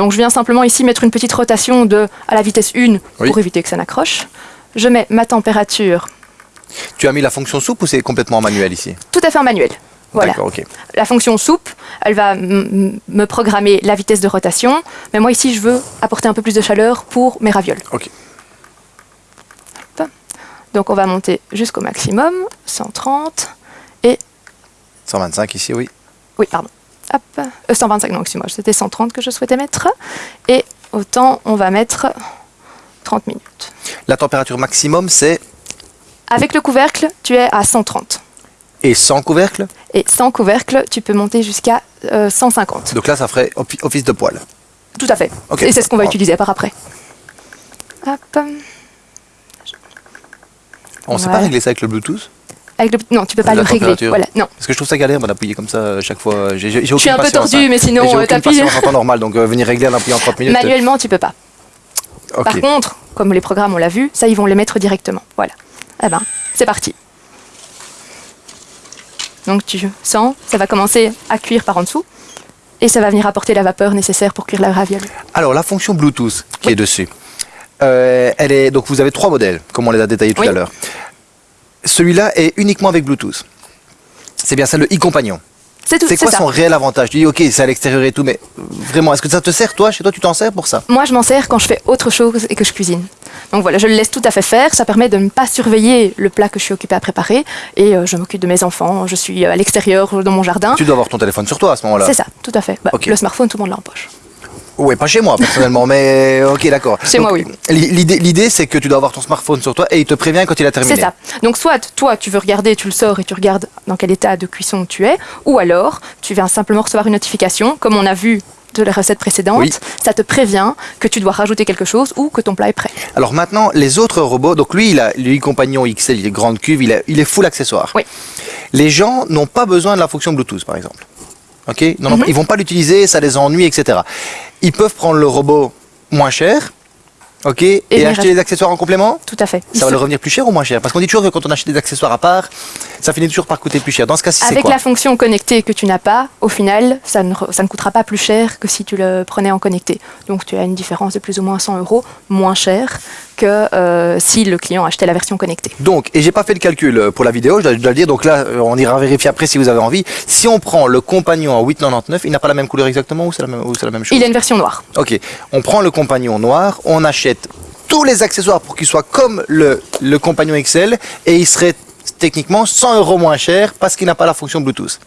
Donc je viens simplement ici mettre une petite rotation de à la vitesse 1 Oui. pour éviter que ça n'accroche. Je mets ma température Tu as mis la fonction soupe ou c'est complètement manuel ici? Tout à fait en manuel. Voilà. La fonction soupe, elle va me programmer la vitesse de rotation. Mais moi ici, je veux apporter un peu plus de chaleur pour mes ravioles. Ok. Donc on va monter jusqu'au maximum, 130. 125 ici, oui. Oui, pardon. Hop, euh, 125, non, excuse-moi, c'était 130 que je souhaitais mettre. Et autant, on va mettre 30 minutes. La température maximum, c'est. Avec le couvercle, tu es à 130. Et sans couvercle Et sans couvercle, tu peux monter jusqu'à euh, 150. Donc là, ça ferait office de poêle. Tout à fait. Ok. Et c'est ce qu'on va utiliser par après. Hop. On ne sait Ouais. pas régler ça avec le Bluetooth Avec le... Non, tu peux pas le régler. Voilà, non. Parce que je trouve ça galère d'appuyer comme ça euh, chaque fois. J'ai Je suis un peu tordu, hein. mais sinon, euh, t'appuies. en temps normal, donc euh, venir régler en appuyant 30 minutes. euh, Manuellement, tu peux pas. Par contre, comme les programmes, on l'a vu, ça, ils vont les mettre directement. Voilà. Eh ben, c'est parti. Donc tu sens, ça va commencer à cuire par en dessous. Et ça va venir apporter la vapeur nécessaire pour cuire la raviole. Alors, la fonction Bluetooth qui Oui. est dessus, euh, elle est, donc vous avez trois modèles, comme on les a détaillés tout Oui. à l'heure. Celui-là est uniquement avec Bluetooth. C'est bien ça, le e-compagnon. C'est tout, C'est c'est quoi ça. son réel avantage? Tu dis, ok, c'est à l'extérieur et tout, mais vraiment, est-ce que ça te sert, toi Chez toi, tu t'en sers pour ça? Moi, je m'en sers quand je fais autre chose et que je cuisine. Donc voilà, je le laisse tout à fait faire. Ça permet de ne pas surveiller le plat que je suis occupée à préparer. Et euh, je m'occupe de mes enfants. Je suis euh, à l'extérieur, dans mon jardin. Tu dois avoir ton téléphone sur toi à ce moment-là. C'est ça, tout à fait. Bah. Le smartphone, tout le monde l'a en poche. Ouais, pas chez moi personnellement, mais ok, d'accord. Chez Donc, moi, oui. l'i- L'idée, l'idée, c'est que tu dois avoir ton smartphone sur toi et il te prévient quand il a terminé. C'est ça. Donc soit toi, tu veux regarder, tu le sors et tu regardes dans quel état de cuisson tu es, ou alors tu viens simplement recevoir une notification, comme on a vu de la recette précédente, Oui. ça te prévient que tu dois rajouter quelque chose ou que ton plat est prêt. Alors maintenant, les autres robots, donc lui, il a lui compagnon XL, il est grande cuve, il, a- il est full accessoire. Oui. Les gens n'ont pas besoin de la fonction Bluetooth, par exemple. Ok non, Mhm. Ils vont pas l'utiliser, ça les ennuie, etc. Ils peuvent prendre le robot moins cher Ok. Et, acheter des accessoires en complément Tout à fait. Ça va leur revenir plus cher ou moins cher? Parce qu'on dit toujours que quand on achète des accessoires à part, ça finit toujours par coûter plus cher. Dans ce cas-ci, c'est Avec quoi? la fonction connectée que tu n'as pas, au final, ça ne, ça ne coûtera pas plus cher que si tu le prenais en connecté. Donc tu as une différence de plus ou moins 100 euros moins cher que euh, si le client achetait la version connectée. Donc, et j'ai pas fait le calcul euh, pour la vidéo, je dois, je dois le dire, donc là, euh, on ira vérifier après si vous avez envie. Si on prend le compagnon en 8,99, il n'a pas la même couleur exactement ou c'est la même, ou c'est la même chose? Il a une version noire. Ok, on prend le compagnon noir, on achète tous les accessoires pour qu'il soit comme le, le compagnon XL et il serait techniquement 100 euros moins cher parce qu'il n'a pas la fonction Bluetooth.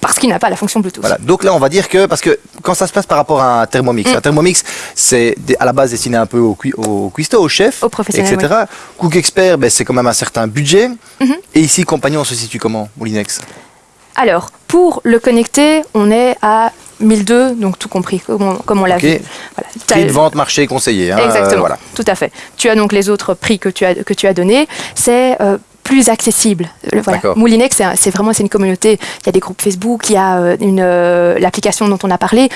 Parce qu'il n'a pas la fonction Bluetooth. Voilà. Donc là, on va dire que parce que quand ça se passe par rapport à un Thermomix, un Thermomix, c'est à la base destiné un peu au, au cuistot, au chef, etc. Cook Expert, ben, c'est quand même un certain budget. Et ici, compagnon, on se situe comment, Moulinex Alors, pour le connecté, on est à 1002, donc tout compris, comme on, comme on l'a vu. Voilà. Prix de vente, marché conseillé. hein, Exactement, euh, voilà. tout à fait. Tu as donc les autres prix que tu as, que tu as donnés. C'est euh, plus accessible. Le- Voilà. D'accord. Moulinex, c'est vraiment c'est une communauté. Il y a des groupes Facebook, il y a euh, une, euh, l'application dont on a parlé.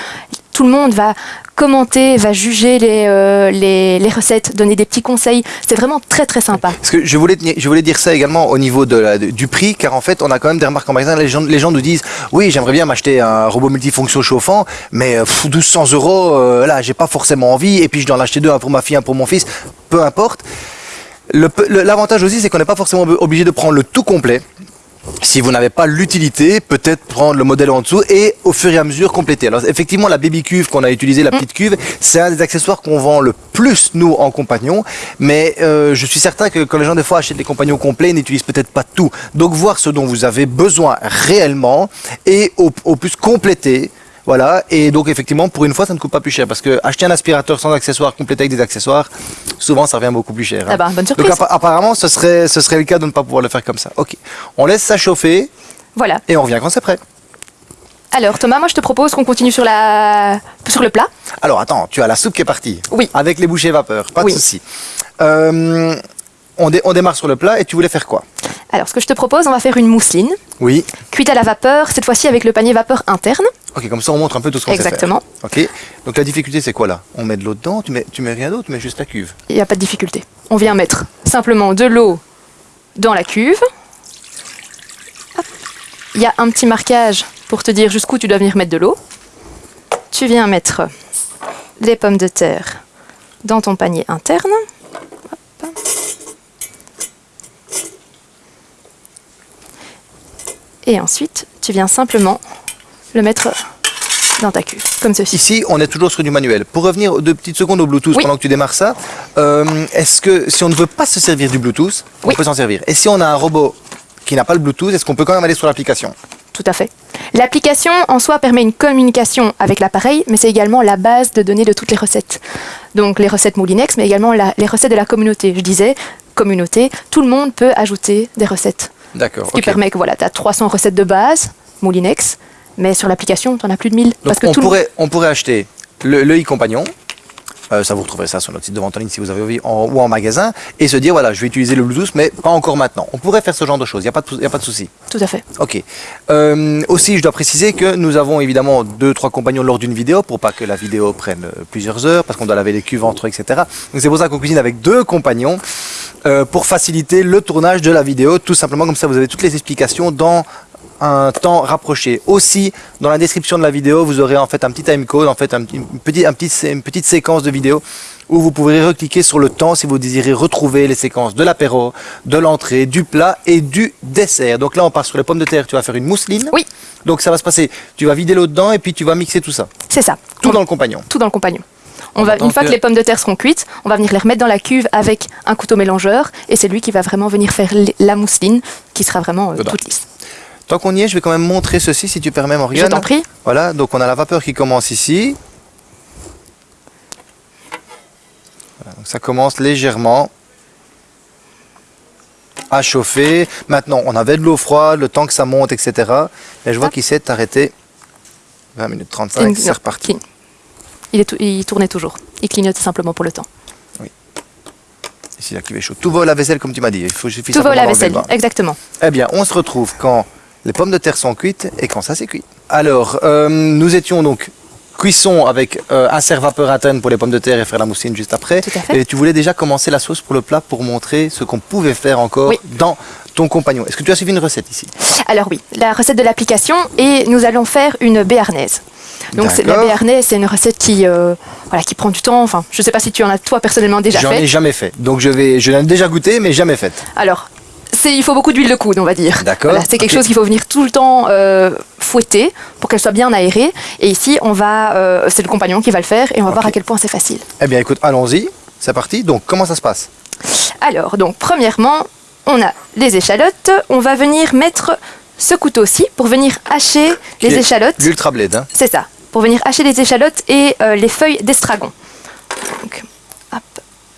Tout le monde va commenter, va juger les, euh, les, les recettes, donner des petits conseils. C'est vraiment très très sympa. Parce que je voulais, je voulais dire ça également au niveau de la- de- du prix, car en fait, on a quand même des remarques en magasin. Les gens, les gens nous disent Oui, j'aimerais bien m'acheter un robot multifonction chauffant, mais euh, pff, 1200 euros, euh, là, j'ai pas forcément envie, et puis je dois en acheter deux, un pour ma fille, un pour mon fils, peu importe. L'avantage aussi, c'est qu'on n'est pas forcément ob- obligé de prendre le tout complet. Si vous n'avez pas l'utilité, peut-être prendre le modèle en dessous et au fur et à mesure compléter. Alors effectivement, la baby cuve qu'on a utilisée, la petite cuve, c'est un des accessoires qu'on vend le plus nous en compagnon. Mais euh, je suis certain que quand les gens des fois achètent des compagnons complets, ils n'utilisent peut-être pas tout. Donc voir ce dont vous avez besoin réellement et au, au plus compléter. Voilà, et donc effectivement, pour une fois, ça ne coûte pas plus cher parce que acheter un aspirateur sans accessoires, complété avec des accessoires, souvent ça revient beaucoup plus cher. hein. Ah bah, bonne surprise. Donc appa- apparemment, ce serait, ce serait le cas de ne pas pouvoir le faire comme ça. Ok, on laisse ça chauffer Voilà. et on revient quand c'est prêt. Alors Thomas, moi je te propose qu'on continue sur, la... sur le plat. Alors attends, tu as la soupe qui est partie. Oui. Avec les bouchées vapeur, pas Oui. de souci. Euh, on, dé- on démarre sur le plat et tu voulais faire quoi Alors ce que je te propose, on va faire une mousseline, Oui. cuite à la vapeur, cette fois-ci avec le panier vapeur interne. Ok, comme ça on montre un peu tout ce qu'on faire. Exactement. Ok. Donc la difficulté c'est quoi là? On met de l'eau dedans, tu mets, tu mets rien d'autre, tu mets juste la cuve. Il n'y a pas de difficulté. On vient mettre simplement de l'eau dans la cuve. Il y a un petit marquage pour te dire jusqu'où tu dois venir mettre de l'eau. Tu viens mettre les pommes de terre dans ton panier interne. Et ensuite, tu viens simplement le mettre dans ta cuve, comme ceci. Ici, on est toujours sur du manuel. Pour revenir deux petites secondes au Bluetooth Oui. pendant que tu démarres ça, euh, est-ce que si on ne veut pas se servir du Bluetooth, on Oui. peut s'en servir Et si on a un robot qui n'a pas le Bluetooth, est-ce qu'on peut quand même aller sur l'application? Tout à fait. L'application en soi permet une communication avec l'appareil, mais c'est également la base de données de toutes les recettes. Donc les recettes Moulinex, mais également la- les recettes de la communauté. Je disais, communauté, tout le monde peut ajouter des recettes. D'accord. Ce qui permet que voilà, tu as 300 recettes de base, Moulinex, mais sur l'application, tu en as plus de 1000. Donc parce que on, tout le- pourrait, on pourrait acheter le, le e-compagnon. Euh, ça, vous retrouverez ça sur notre site de vente en ligne si vous avez envie, en- ou en magasin, et se dire voilà, je vais utiliser le Bluetooth, mais pas encore maintenant. On pourrait faire ce genre de choses, il n'y a, pas de- y a pas de souci. Tout à fait. Ok. Euh, aussi, je dois préciser que nous avons évidemment deux, trois compagnons lors d'une vidéo pour pas que la vidéo prenne euh, plusieurs heures, parce qu'on doit laver les cuves entre eux, etc. Donc c'est pour ça qu'on cuisine avec deux compagnons euh, pour faciliter le tournage de la vidéo, tout simplement comme ça vous avez toutes les explications dans un temps rapproché. Aussi, dans la description de la vidéo, vous aurez en fait un petit timecode, en fait un une, petite, un petit, une petite séquence de vidéo où vous pourrez recliquer sur le temps si vous désirez retrouver les séquences de l'apéro, de l'entrée, du plat et du dessert. Donc là, on part sur les pommes de terre, tu vas faire une mousseline. Oui. Donc ça va se passer, tu vas vider l'eau dedans et puis tu vas mixer tout ça. C'est ça. Tout On- dans le compagnon. tout dans le compagnon. On va, une fois que- que les pommes de terre seront cuites, on va venir les remettre dans la cuve avec un couteau mélangeur et c'est lui qui va vraiment venir faire la mousseline qui sera vraiment euh, toute lisse. Tant qu'on y est, je vais quand même montrer ceci si tu permets, Morgane. Je t'en prie. Voilà, donc on a la vapeur qui commence ici. Voilà, donc ça commence légèrement à chauffer. Maintenant, on avait de l'eau froide, le temps que ça monte, etc. Et je vois qu'il s'est arrêté 20 minutes 35, Une- c'est reparti. Il, est il tournait toujours. Il clignotait simplement pour le temps. Ici, la cuve est chaude. Tout va au lave-vaisselle, comme tu m'as dit. Il faut, suffit Tout va au lave-vaisselle, exactement. Eh bien, on se retrouve quand les pommes de terre sont cuites et quand ça c'est cuit. Alors, euh, nous étions donc cuisson avec euh, un serre vapeur interne pour les pommes de terre et faire la moussine juste après. Tout à fait. Et tu voulais déjà commencer la sauce pour le plat pour montrer ce qu'on pouvait faire encore Oui. dans ton compagnon. Est-ce que tu as suivi une recette ici? Alors oui, la recette de l'application et nous allons faire une béarnaise. Donc la béarnaise, c'est une recette qui, euh, voilà, qui prend du temps. Enfin, je ne sais pas si tu en as toi personnellement déjà J'en ai fait. jamais fait. Donc je vais, je l'ai déjà goûté, mais jamais faite. Alors, il faut beaucoup d'huile de coude, on va dire. D'accord, Voilà, c'est quelque chose qu'il faut venir tout le temps euh, fouetter pour qu'elle soit bien aérée. Et ici, on va, euh, c'est le compagnon qui va le faire et on va voir à quel point c'est facile. Eh bien, écoute, allons-y. C'est parti. Donc, comment ça se passe? Alors, donc, premièrement, on a les échalotes. On va venir mettre ce couteau-ci pour venir hacher les échalotes. L'ultra blade. Hein. C'est ça, pour venir hacher les échalotes et euh, les feuilles d'estragon. Donc, hop,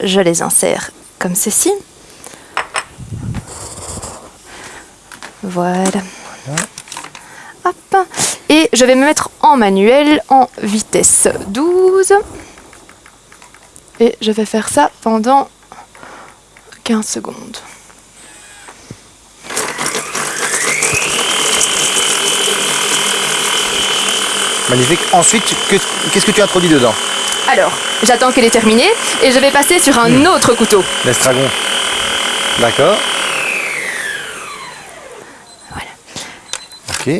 je les insère comme ceci. Voilà. Hop. Et je vais me mettre en manuel en vitesse 12. Et je vais faire ça pendant 15 secondes. Magnifique. Ensuite, que- qu'est-ce que tu introduis dedans? Alors, j'attends qu'elle est terminée et je vais passer sur un autre couteau. L'estragon. D'accord.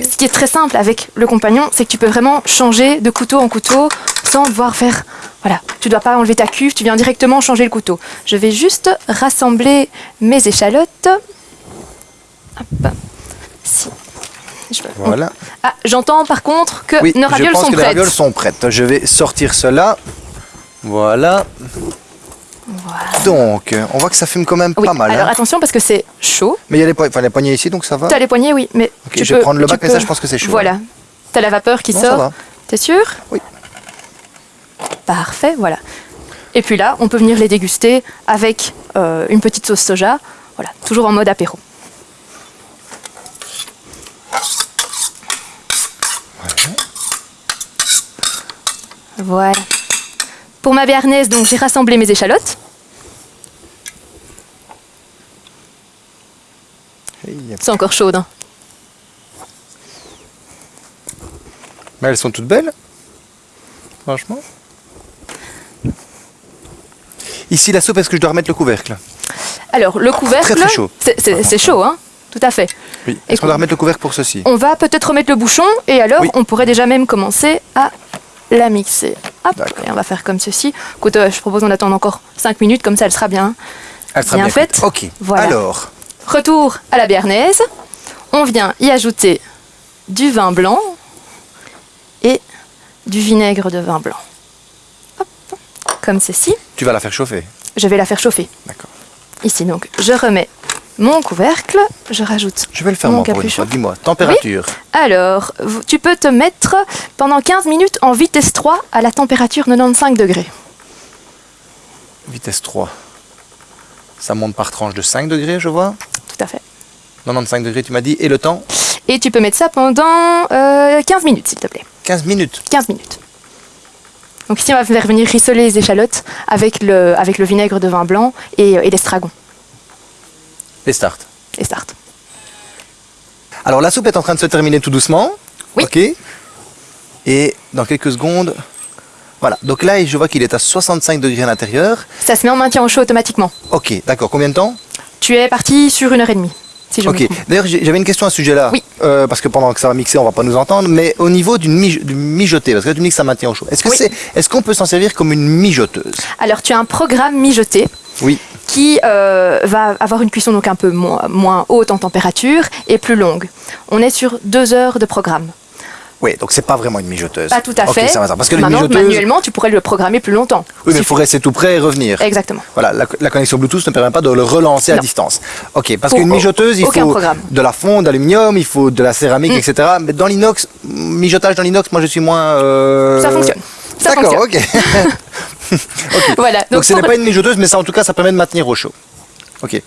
Ce qui est très simple avec le compagnon, c'est que tu peux vraiment changer de couteau en couteau sans devoir faire. Voilà, tu dois pas enlever ta cuve, tu viens directement changer le couteau. Je vais juste rassembler mes échalotes. Hop. Je Voilà. Ah, j'entends par contre que Oui, nos je ravioles pense sont que les prêtes. ravioles sont prêtes. Je vais sortir cela. Voilà. Voilà. Donc, on voit que ça fume quand même Oui, pas mal. alors hein. attention parce que c'est chaud. Mais il y a les, po- enfin, les poignées ici, donc ça va. T'as les poignets, oui, mais tu je vais peux- prendre le bac, mais ça, je pense que c'est chaud, Voilà. T'as la vapeur qui Non, sort. T'es sûr Oui. Parfait, voilà. Et puis là, on peut venir les déguster avec euh, une petite sauce soja. Voilà, toujours en mode apéro. Voilà. Pour ma béarnaise, donc j'ai rassemblé mes échalotes. C'est encore chaude. hein. Mais elles sont toutes belles. Franchement. Ici, la soupe, est-ce que je dois remettre le couvercle? Alors, le couvercle. Très, très chaud. c'est- chaud, hein Tout à fait. Oui. Est-ce qu'on doit remettre le couvercle pour ceci? On va peut-être remettre le bouchon et alors Oui. on pourrait déjà même commencer à la mixer. Hop, et on va faire comme ceci. Écoute, euh, je propose qu'on attende encore 5 minutes, comme ça elle sera bien. Elle sera bien bien faite. Ok. Voilà. Alors, Retour à la béarnaise. On vient y ajouter du vin blanc et du vinaigre de vin blanc. Hop, comme ceci. tu vas la faire chauffer. Je vais la faire chauffer. D'accord. Ici donc, je remets mon couvercle, je rajoute Je vais le faire mon moi pour une capuchon. fois. Dis-moi, température. Alors, tu peux te mettre pendant 15 minutes en vitesse 3 à la température 95 degrés. Vitesse 3. Ça monte par tranche de 5 degrés, je vois. Tout à fait. 95 degrés, tu m'as dit. Et le temps? Et tu peux mettre ça pendant euh, 15 minutes, s'il te plaît. 15 minutes? 15 minutes. Donc ici, on va faire venir rissoler les échalotes avec le, avec le vinaigre de vin blanc et, euh, et l'estragon. Et start. Et start. Alors, la soupe est en train de se terminer tout doucement. Oui. Ok. Et dans quelques secondes. Voilà. Donc là, je vois qu'il est à 65 degrés à l'intérieur. Ça se met en maintien au chaud automatiquement. Ok, d'accord. Combien de temps? Tu es parti sur une heure et demie, si je me Ok. D'ailleurs, j'avais une question à ce sujet-là. Oui. Euh, parce que pendant que ça va mixer, on va pas nous entendre. Mais au niveau d'une mij- du mijoté, parce que là, tu me dis que ça maintient au chaud. Est-ce que Oui. c'est, est-ce qu'on peut s'en servir comme une mijoteuse? Alors, tu as un programme mijoté Oui. qui euh, va avoir une cuisson donc un peu moins, moins haute en température et plus longue. On est sur deux heures de programme. Oui, donc c'est pas vraiment une mijoteuse. Pas tout à Ok, fait. ça va, ça. Parce que Maintenant, mijoteuses. manuellement, tu pourrais le programmer plus longtemps. Oui, mais il faut rester tout près et revenir. Exactement. Voilà, la, la connexion Bluetooth ne permet pas de le relancer à distance. Ok, parce qu'une mijoteuse, il faut programme. de la fonte d'aluminium, il faut de la céramique, Mm. etc. Mais dans l'inox, mijotage dans l'inox, moi je suis moins. euh, Ça fonctionne. Ça D'accord, ok. Voilà. Donc, ce pour, n'est pas une mijoteuse, mais ça en tout cas, ça permet de maintenir au chaud.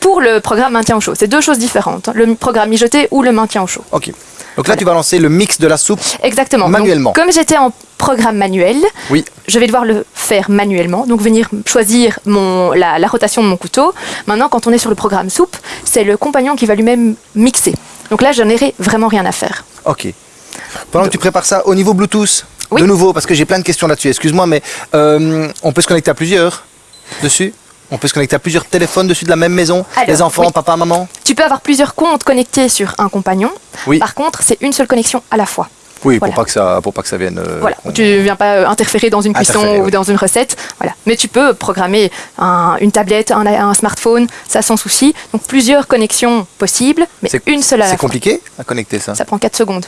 Pour le programme maintien au chaud, c'est deux choses différentes. hein, Le programme mijoté ou le maintien au chaud. ok. Donc là, tu vas lancer le mix de la soupe. Exactement. Donc, Manuellement. comme j'étais en programme manuel, Oui. je vais devoir le faire manuellement. Donc venir choisir mon, la, la rotation de mon couteau. Maintenant, quand on est sur le programme soupe, c'est le compagnon qui va lui-même mixer. Donc là, je n'aurai vraiment rien à faire. Ok. Pendant que tu prépares ça, au niveau Bluetooth, Oui. De nouveau, parce que j'ai plein de questions là-dessus, excuse-moi, mais euh, on peut se connecter à plusieurs dessus On peut se connecter à plusieurs téléphones dessus de la même maison Alors, Les enfants, oui. papa, maman Tu peux avoir plusieurs comptes connectés sur un compagnon. Oui. Par contre, c'est une seule connexion à la fois. Oui, Voilà. pour, pas que ça, pour pas que ça vienne... euh, Voilà, tu viens pas euh, interférer dans une cuisson Interférer, ou dans une recette. Voilà. Mais tu peux programmer un- une tablette, un, un smartphone, ça sans souci. Donc plusieurs connexions possibles, mais C'est- une seule à la C'est fois. compliqué à connecter ça, Ça prend 4 secondes.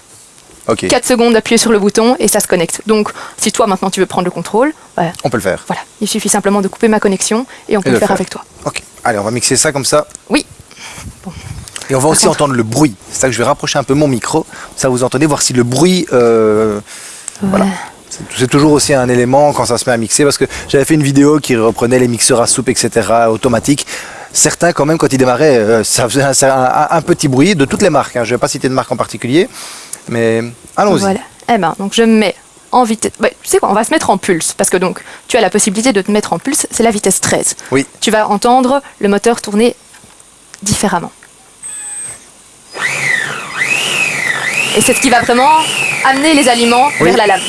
Ok, 4 secondes d'appuyer sur le bouton et ça se connecte. Donc si toi maintenant tu veux prendre le contrôle, bah, on peut le faire. voilà, il suffit simplement de couper ma connexion et on peut le faire faire. avec toi. Ok, allez, on va mixer ça comme ça. Oui, Et on va aussi contre- entendre le bruit. C'est ça que je vais rapprocher un peu mon micro. Ça vous entendez, voir si le bruit. euh, voilà. Ouais. C'est- C'est toujours aussi un élément quand ça se met à mixer parce que j'avais fait une vidéo qui reprenait les mixeurs à soupe, etc. automatiques. Certains, quand même, quand ils démarraient, euh, ça faisait un, un- un petit bruit de toutes les marques. hein. Je ne vais pas citer de marque en particulier, mais allons-y. Voilà. Eh ben, donc je mets en vitesse. ouais, tu sais quoi, on va se mettre en pulse parce que donc tu as la possibilité de te mettre en pulse, c'est la vitesse 13. Oui, Tu vas entendre le moteur tourner différemment. Et c'est ce qui va vraiment amener les aliments Oui. vers la lame.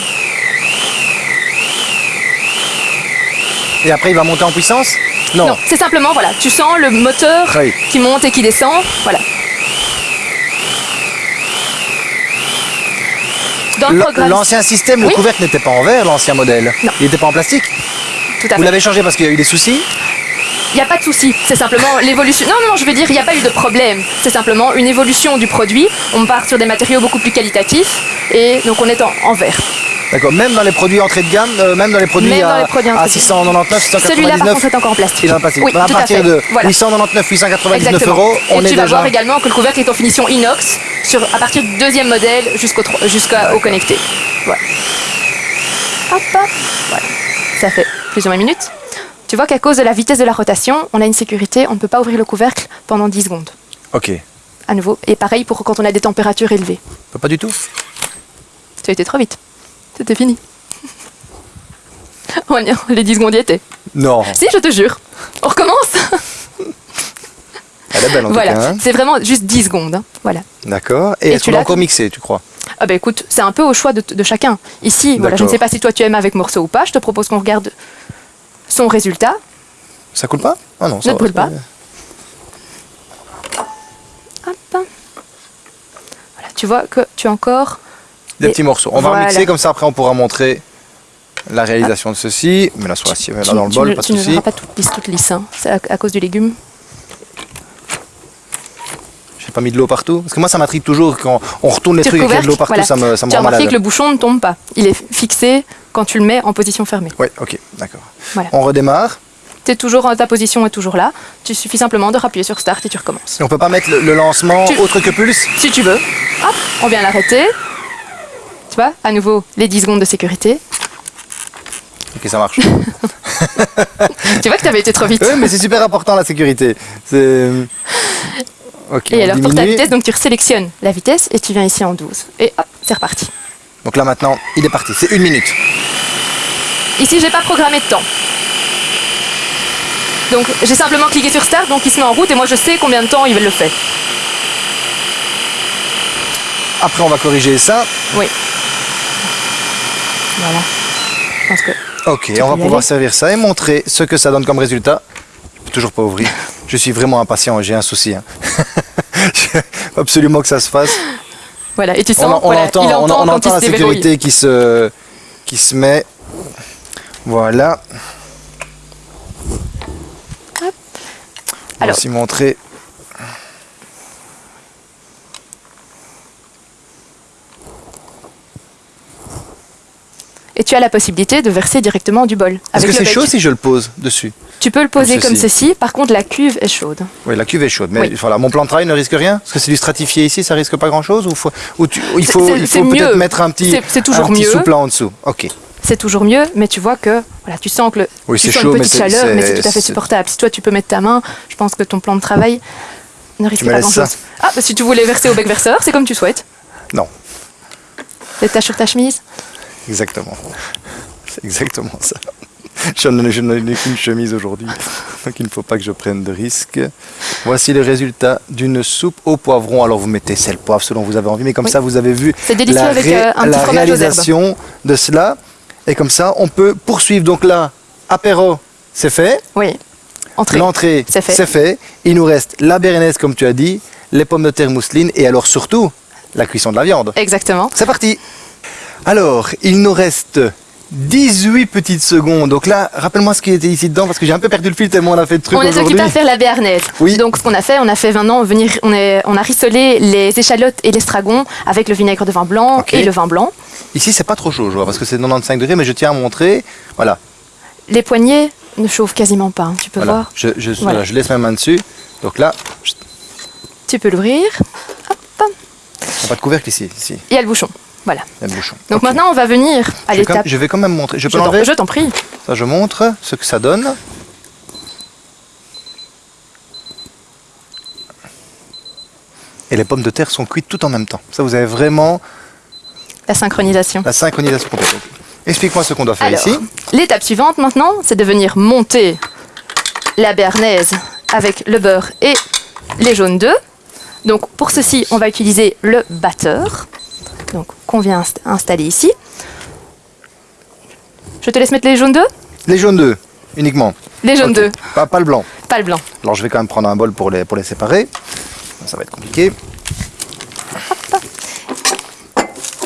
et après il va monter en puissance? Non. Non, c'est simplement, voilà, tu sens le moteur Oui. qui monte et qui descend. Voilà. Dans le L- programme, L'ancien système, le couvercle n'était pas en verre, l'ancien modèle. Non. Il n'était pas en plastique. tout à Vous fait. l'avez changé parce qu'il y a eu des soucis Il n'y a pas de souci, c'est simplement l'évolution. Non, non, non, je veux dire, il n'y a pas eu de problème. C'est simplement une évolution du produit. On part sur des matériaux beaucoup plus qualitatifs et donc on est en, en verre. D'accord, même dans les produits entrée de gamme, euh, même dans les produits, dans à, les produits à entrée de gamme. 699, 699. Celui-là, par contre, est encore en plastique. Il est en plastique. Oui, à tout à partir fait. de Voilà. 899, 899 Exactement. euros, on et est tu vas voir également que le couvercle est en finition inox sur, à partir du deuxième modèle jusqu'au jusqu'au connecté. Voilà. Hop, hop. Voilà. Ça fait plus ou moins une minute. Tu vois qu'à cause de la vitesse de la rotation, on a une sécurité, on ne peut pas ouvrir le couvercle pendant 10 secondes. Ok. À nouveau. Et pareil pour quand on a des températures élevées. Pas du tout. Tu as été trop vite. C'était fini. Non, les 10 secondes y étaient. Non. Si, je te jure. On recommence Elle est belle en Voilà, tout cas. hein. c'est vraiment juste 10 secondes. hein. Voilà. D'accord. Et, Et est-ce tu qu'on encore mixé, tu crois? Ah ben écoute, c'est un peu au choix de, de chacun. Ici, voilà, je ne sais pas si toi tu aimes avec morceau ou pas, je te propose qu'on regarde son résultat. Ça coule pas? Ah non, ça Ne va, brûle pas. Hop. Voilà, tu vois que tu as encore... Des Et petits morceaux. On va voilà. remixer comme ça, après on pourra montrer la réalisation de ceci. Mais là sur là tu, dans le tu bol, ne, pas de tu ne verras pas toute lisse, toute lisse. hein. C'est à, à cause du légume. J'ai pas mis de l'eau partout. Parce que moi ça m'intrigue toujours quand on retourne les Tu trucs avec recouvercles, de l'eau partout, voilà. ça me, ça me tu rend malade. que le bouchon ne tombe pas. Il est fixé quand tu le mets en position fermée. Oui, ok, d'accord. Voilà. On redémarre. T'es toujours, ta position est toujours là. Tu suffit simplement de rappuyer sur Start et tu recommences. Et on peut pas mettre le, le lancement Tu- autre que pulse Si tu veux. Hop, on vient l'arrêter. Tu vois, à nouveau, les 10 secondes de sécurité. Ok, ça marche. Tu vois que tu avais été trop vite. oui, mais c'est super important la sécurité. Et alors, pour ta vitesse, donc tu sélectionnes la vitesse et tu viens ici en 12. Et hop, c'est reparti. Donc là maintenant, il est parti. C'est une minute. Ici, j'ai pas programmé de temps. Donc, j'ai simplement cliqué sur Start, donc il se met en route et moi je sais combien de temps il le fait. Après, on va corriger ça. Oui. Voilà. Je pense que. Ok, on va pouvoir aller. servir ça et montrer ce que ça donne comme résultat. Je peux toujours pas ouvrir. Je suis vraiment impatient j'ai un souci. hein. Absolument que ça se fasse. Voilà, et tu sens, on voilà, entend, il on- entend on la sécurité qui se, qui se met. Voilà. On va Alors- aussi montrer. Et tu as la possibilité de verser directement du bol. Est-ce que c'est chaud si je le pose dessus Tu peux le poser Comme comme ceci. Par contre, la cuve est chaude. Oui, la cuve est chaude. Mais Oui. voilà, mon plan de travail ne risque rien Parce que c'est du stratifié ici, ça risque pas grand-chose Ou, faut- ou tu- ou il faut, peut-être mettre un petit, C'est- c'est toujours un petit souplant en dessous Ok. C'est toujours mieux, mais tu vois que voilà, tu sens que le, Oui, tu sens chaud, une petite chaleur, mais c'est tout à fait supportable. Si toi tu peux mettre ta main, je pense que ton plan de travail ne risque pas grand-chose. Ah, bah, si tu voulais verser au bec verseur, c'est comme tu souhaites. Non, Les taches sur ta chemise? Exactement. C'est exactement ça. je n'en ai, je n'en ai qu'une chemise aujourd'hui, donc il ne faut pas que je prenne de risques. Voici le résultat d'une soupe au poivron. Alors vous mettez sel, poivre selon vous avez envie, mais comme Oui. ça vous avez vu la, avec, ré- euh, un la réalisation de cela. Et comme ça, on peut poursuivre. Donc là, apéro, c'est fait. Oui. Entrée. L'entrée, C'est fait. Il nous reste la béarnaise, comme tu as dit, les pommes de terre mousseline et alors surtout la cuisson de la viande. Exactement. C'est parti Alors, il nous reste 18 petites secondes. Donc là, rappelle-moi ce qui était ici dedans parce que j'ai un peu perdu le fil tellement on a fait de trucs On est occupé à faire la béarnaise. Oui. Donc ce qu'on a fait, on a fait maintenant venir, on, est, on a rissolé les échalotes et l'estragon avec le vinaigre de vin blanc et le vin blanc. Ici, c'est pas trop chaud, je vois, parce que c'est 95 degrés, mais je tiens à montrer. Voilà, Les poignets ne chauffent quasiment pas. hein, Tu peux voilà. voir. Je, je- Voilà. je laisse ma main dessus. Donc là, Tu peux l'ouvrir. il n'y a pas de couvercle ici. ici. Il y a le bouchon. Voilà. Bouchon. Donc maintenant, on va venir à l'étape. je vais quand même montrer. Je peux je t'en prie. Ça, je montre ce que ça donne. Et les pommes de terre sont cuites tout en même temps. Ça, vous avez vraiment La synchronisation. la synchronisation complète. Explique-moi ce qu'on doit faire Alors, ici. l'étape suivante maintenant, c'est de venir monter la béarnaise avec le beurre et les jaunes d'œufs. Donc pour ceci, on va utiliser le batteur, donc qu'on vient inst- installer ici. Je te laisse mettre les jaunes d'œufs Les jaunes d'œufs, uniquement. Les jaunes Ok. d'œufs, Pas, pas le blanc. pas le blanc. Alors, je vais quand même prendre un bol pour les, pour les séparer. Ça va être compliqué.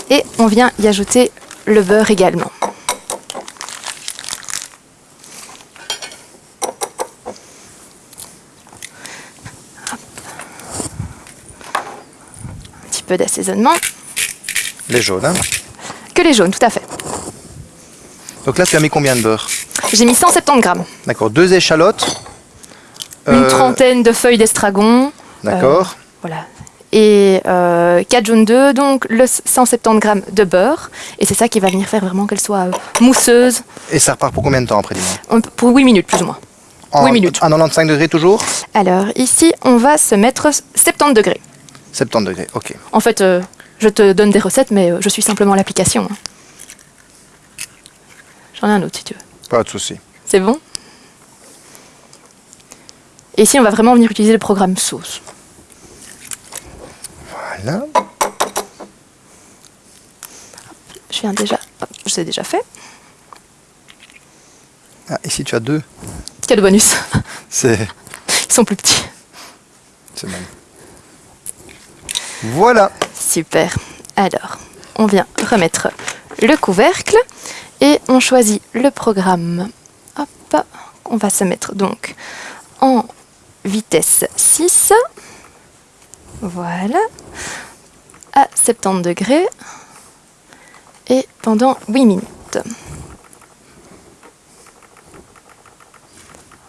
Et on vient y ajouter le beurre également. Hop. Un petit peu d'assaisonnement. Les jaunes. hein. Que les jaunes, tout à fait. Donc là, tu as mis combien de beurre J'ai mis 170 grammes. D'accord, deux échalotes. Une Euh, trentaine de feuilles d'estragon. D'accord. Voilà. Et 4 jaunes d'œufs, donc le 170 grammes de beurre. Et c'est ça qui va venir faire vraiment qu'elle soit euh, mousseuse Et ça repart pour combien de temps après, On pour 8 minutes plus ou moins. En- Oui, minutes. À 95 degrés toujours? Alors ici, on va se mettre 70 degrés. 70 degrés, ok. En fait, euh, je te donne des recettes, mais euh, je suis simplement l'application. hein. J'en ai un autre si tu veux. Pas de souci. C'est bon? Et ici, on va vraiment venir utiliser le programme sauce. Voilà. Je viens déjà. hop, je sais déjà fait. Ah, ici, tu as deux? Cadeau bonus. C'est Ils sont plus petits. c'est mal. Voilà. Super. Alors, on vient remettre le couvercle et on choisit le programme. Hop, on va se mettre donc en vitesse 6. Voilà. À 70 degrés. Et pendant 8 minutes.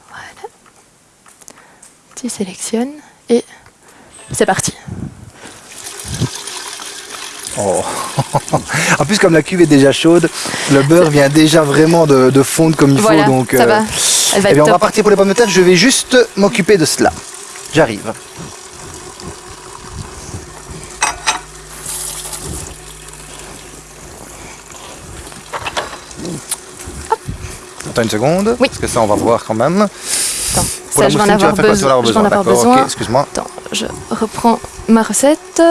Voilà. Tu sélectionnes et c'est parti. Oh. en plus, comme la cuve est déjà chaude, le beurre vient déjà vraiment de, de fondre comme il Voilà, faut. Donc, ça va. Elle va eh bien, on va partir pour les pommes de terre. Je vais juste m'occuper de cela. J'arrive. Attends une seconde, Oui. parce que ça on va voir quand même. Attends, Pour ça, la je vais en avoir, besoin. excuse-moi. Attends, je reprends ma recette.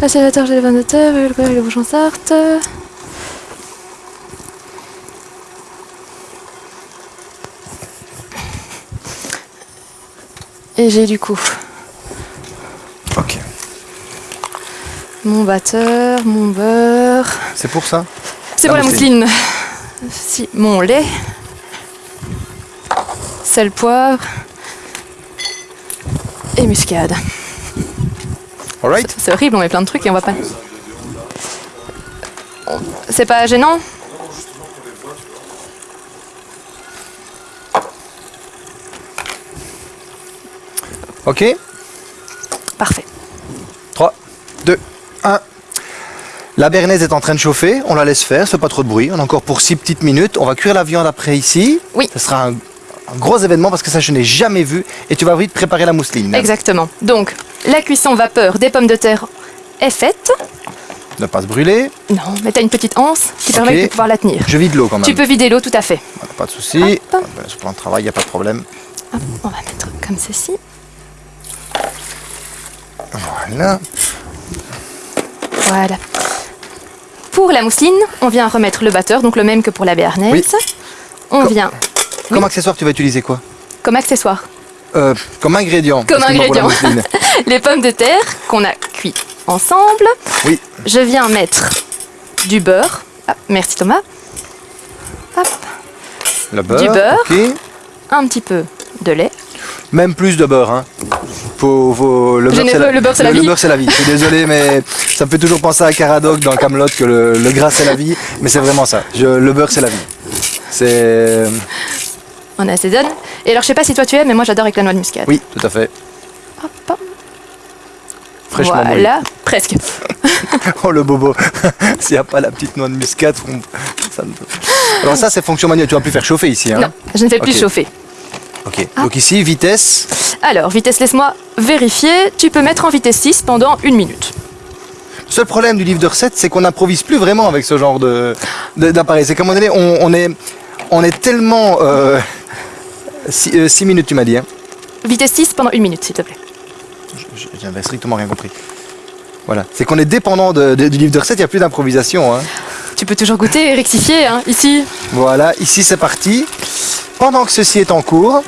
Là, c'est la pommes de terre, le beurre et le bouchon sarthe. Et j'ai du coup Ok. mon batteur, mon beurre. C'est pour ça? C'est pour la mousseline. mousseline. Si, mon lait. Sel, poivre. Et muscade. Alright C'est horrible, on met plein de trucs et on va pas. C'est pas gênant Ok Parfait. 3, 2, 1. La bernaise est en train de chauffer, on la laisse faire, ça fait pas trop de bruit, on a encore pour 6 petites minutes. On va cuire la viande après ici. Oui. Ce sera un, un gros événement parce que ça je n'ai jamais vu. Et tu vas vite préparer la mousseline. Exactement. Donc, la cuisson vapeur des pommes de terre est faite. Ne pas se brûler. Non, mais tu as une petite anse qui permet de pouvoir la tenir. Je vide l'eau quand même. Tu peux vider l'eau tout à fait. Voilà, pas de souci. Ah, ben, Sur le plan de travail, il n'y a pas de problème. Hop, on va mettre comme ceci. Voilà. Voilà. Pour la mousseline, on vient remettre le batteur, donc le même que pour la béarnaise. Oui. On vient Comme accessoire, tu vas utiliser quoi comme accessoire Euh, Comme ingrédient. Comme ingrédient. les pommes de terre qu'on a cuit ensemble. Oui. Je viens mettre du beurre. Ah, merci Thomas. Hop, Le beurre. beurre. ok. un petit peu de lait. Même plus de beurre. Hein. Faut- faut- le, beurre, c'est la, le beurre, c'est la le vie. beurre, c'est la vie. Je suis désolé, mais ça me fait toujours penser à Caradoc dans Camelot que le, le gras c'est la vie. Mais c'est vraiment ça. Je- le beurre c'est la vie. C'est. On assaisonne. Et alors, je sais pas si toi tu aimes, mais moi j'adore avec la noix de muscade. Oui, tout à fait. Hop, hop. Fraîchement. Voilà, presque. Oh le bobo. S'il n'y a pas la petite noix de muscade, on- ça Alors ça c'est fonction manuelle. Tu vas plus faire chauffer ici. Hein Non, je ne fais plus chauffer. Ok. Donc ici vitesse. Alors, vitesse, laisse-moi vérifier. Tu peux mettre en vitesse 6 pendant une minute. Le seul problème du livre de recettes, c'est qu'on n'improvise plus vraiment avec ce genre de de- d'appareil. C'est qu'à un moment donné, on, on est on est tellement 6 minutes, tu m'as dit. Hein. Vitesse 6 pendant une minute, s'il te plaît. Je- J'avais strictement rien compris. Voilà. C'est qu'on est dépendant de- de- du livre de recettes. Il n'y a plus d'improvisation. Hein. Tu peux toujours goûter et rectifier, hein, ici. Voilà. Ici, c'est parti. Pendant que ceci est en cours,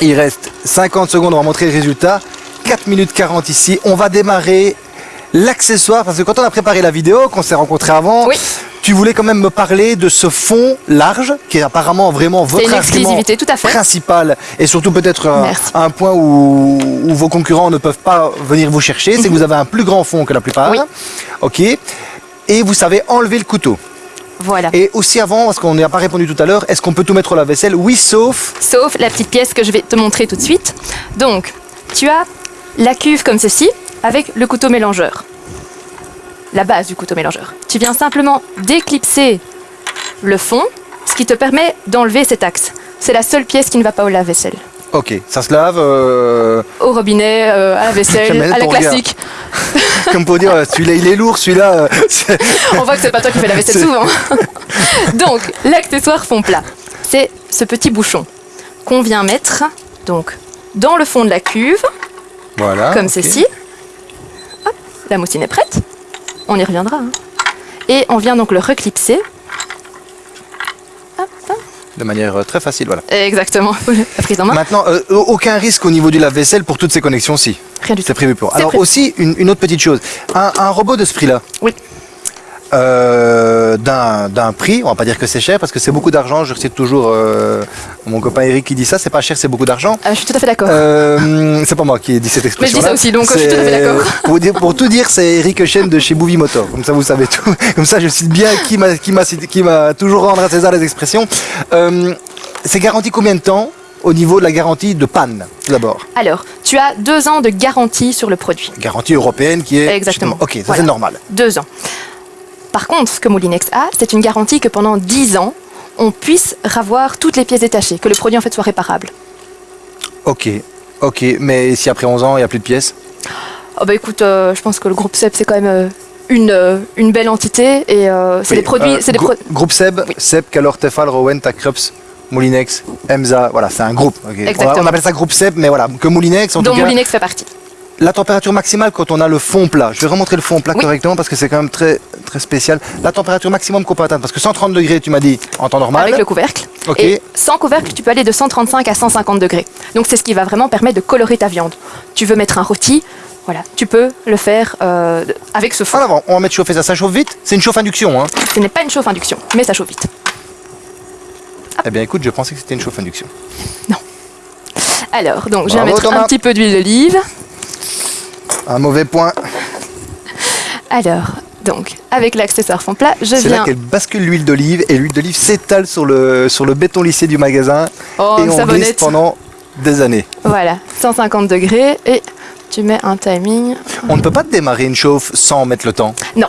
il reste 50 secondes. On va montrer le résultat. 4 minutes 40 ici. On va démarrer l'accessoire parce que quand on a préparé la vidéo, qu'on s'est rencontrés avant, Oui. Tu voulais quand même me parler de ce fond large qui est apparemment vraiment votre argument exclusivité, tout à fait. principal et surtout peut-être un, point où, où vos concurrents ne peuvent pas venir vous chercher, c'est que vous avez un plus grand fond que la plupart. Oui. Ok. Et vous savez enlever le couteau. Voilà. Et aussi avant, parce qu'on n'y a pas répondu tout à l'heure, est-ce qu'on peut tout mettre au lave-vaisselle Oui, sauf? Sauf la petite pièce que je vais te montrer tout de suite. Donc, tu as la cuve comme ceci, avec le couteau mélangeur. La base du couteau mélangeur. Tu viens simplement déclipser le fond, ce qui te permet d'enlever cet axe. C'est la seule pièce qui ne va pas au lave-vaisselle. Ok, ça se lave. euh, Au robinet, euh, à la vaisselle, à la classique. comme pour dire, euh, celui-là il est lourd, celui-là. euh, On voit que c'est pas toi qui fais la vaisselle souvent. donc, l'accessoire fond plat, c'est ce petit bouchon qu'on vient mettre donc dans le fond de la cuve, voilà. comme ceci. Hop, la mousseline est prête. On y reviendra. hein. Et on vient donc le reclipser. Hop, hop. De manière euh, très facile, voilà. Exactement. La prise en main. Maintenant, euh, aucun risque au niveau du lave-vaisselle pour toutes ces connexions-ci. Rien du tout. C'est prévu pour. Alors prévu. aussi, une, une autre petite chose. Un, un robot de ce prix-là, Oui. Euh, d'un prix, on va pas dire que c'est cher parce que c'est beaucoup d'argent. Je cite toujours euh, mon copain Eric qui dit ça, c'est pas cher, c'est beaucoup d'argent. Ah, je suis tout à fait d'accord. Euh, c'est pas moi qui ai dit cette expression. ça aussi, donc je suis tout à fait d'accord. Pour, tout dire, c'est Eric Chen de chez Bouvie Motor. Comme ça, vous savez tout. Comme ça, je cite bien qui m'a qui toujours rendre à César les expressions. Euh, c'est garanti combien de temps au niveau de la garantie de panne, tout d'abord? Alors, tu as deux ans de garantie sur le produit. Garantie européenne qui est. Exactement. Ok, ça Voilà. c'est normal. Deux ans. Par contre, ce que Moulinex a, c'est une garantie que pendant 10 ans, on puisse ravoir toutes les pièces détachées, que le produit en fait soit réparable. Ok, ok, mais si après 11 ans, il n'y a plus de pièces? Oh bah écoute, euh, je pense que le groupe SEB c'est quand même euh, une, euh, une belle entité et c'est Oui, des produits. c'est des grou- pro- Groupe Seb, Oui. Seb, Calor, Tefal, Rowen, Takrups, Moulinex, Emza, voilà, c'est un groupe. On, appelle ça groupe Seb, mais voilà, que Moulinex, en dont tout cas, Moulinex fait partie. La température maximale quand on a le fond plat. Je vais remontrer le fond plat Oui. correctement parce que c'est quand même très, très spécial. La température maximum qu'on peut atteindre, parce que 130 degrés, tu m'as dit, en temps normal. Avec le couvercle. Ok. Et sans couvercle, tu peux aller de 135 à 150 degrés. Donc c'est ce qui va vraiment permettre de colorer ta viande. Tu veux mettre un rôti, voilà, tu peux le faire euh, avec ce fond. Avant, on va mettre chauffer ça. Ça chauffe vite C'est une chauffe induction, hein Ce n'est pas une chauffe induction, mais ça chauffe vite. Eh bien, écoute, je pensais que c'était une chauffe induction. Alors, donc je vais mettre Thomas. un petit peu d'huile d'olive. Un mauvais point. Alors, donc, avec l'accessoire fond plat, je C'est là viens. qu'elle bascule l'huile d'olive et l'huile d'olive s'étale sur le, sur le béton lissé du magasin Oh, et on glisse pendant des années. Voilà, 150 degrés et tu mets un timing. On ne peut pas démarrer une chauffe sans mettre le temps. Non,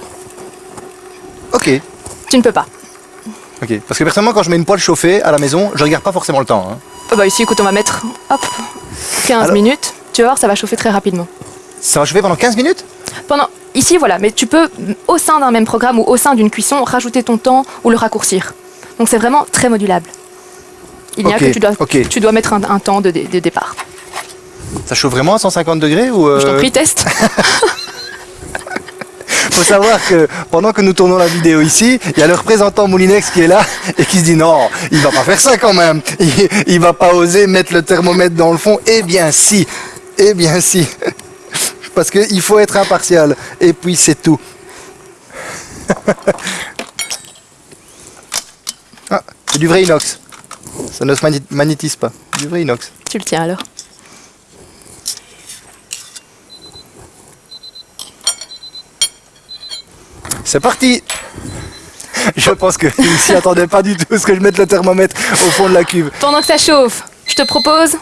Ok, tu ne peux pas. ok. Parce que personnellement, quand je mets une poêle chauffée à la maison, je regarde pas forcément le temps. hein. Oh bah ici, écoute, on va mettre hop, 15 Alors- minutes. Tu vas voir, ça va chauffer très rapidement. Ça va chauffer pendant 15 minutes? Pendant, ici, voilà, mais tu peux, au sein d'un même programme ou au sein d'une cuisson, rajouter ton temps ou le raccourcir. Donc c'est vraiment très modulable. Il n'y a que tu dois, ok. tu dois mettre un, un temps de départ. Ça chauffe vraiment à 150 degrés ou Je t'en euh, prie, teste. faut savoir que pendant que nous tournons la vidéo ici, il y a le représentant Moulinex qui est là et qui se dit non, il va pas faire ça quand même. Il, il va pas oser mettre le thermomètre dans le fond. Eh bien si, eh bien si. Parce qu'il faut être impartial. Et puis c'est tout. Ah, c'est du vrai inox. Ça ne se magné- magnétise pas. Du vrai inox. tu le tiens alors. C'est parti Je pense qu'il ne s'y attendait pas du tout ce que je mette le thermomètre au fond de la cuve. Pendant que ça chauffe, je te propose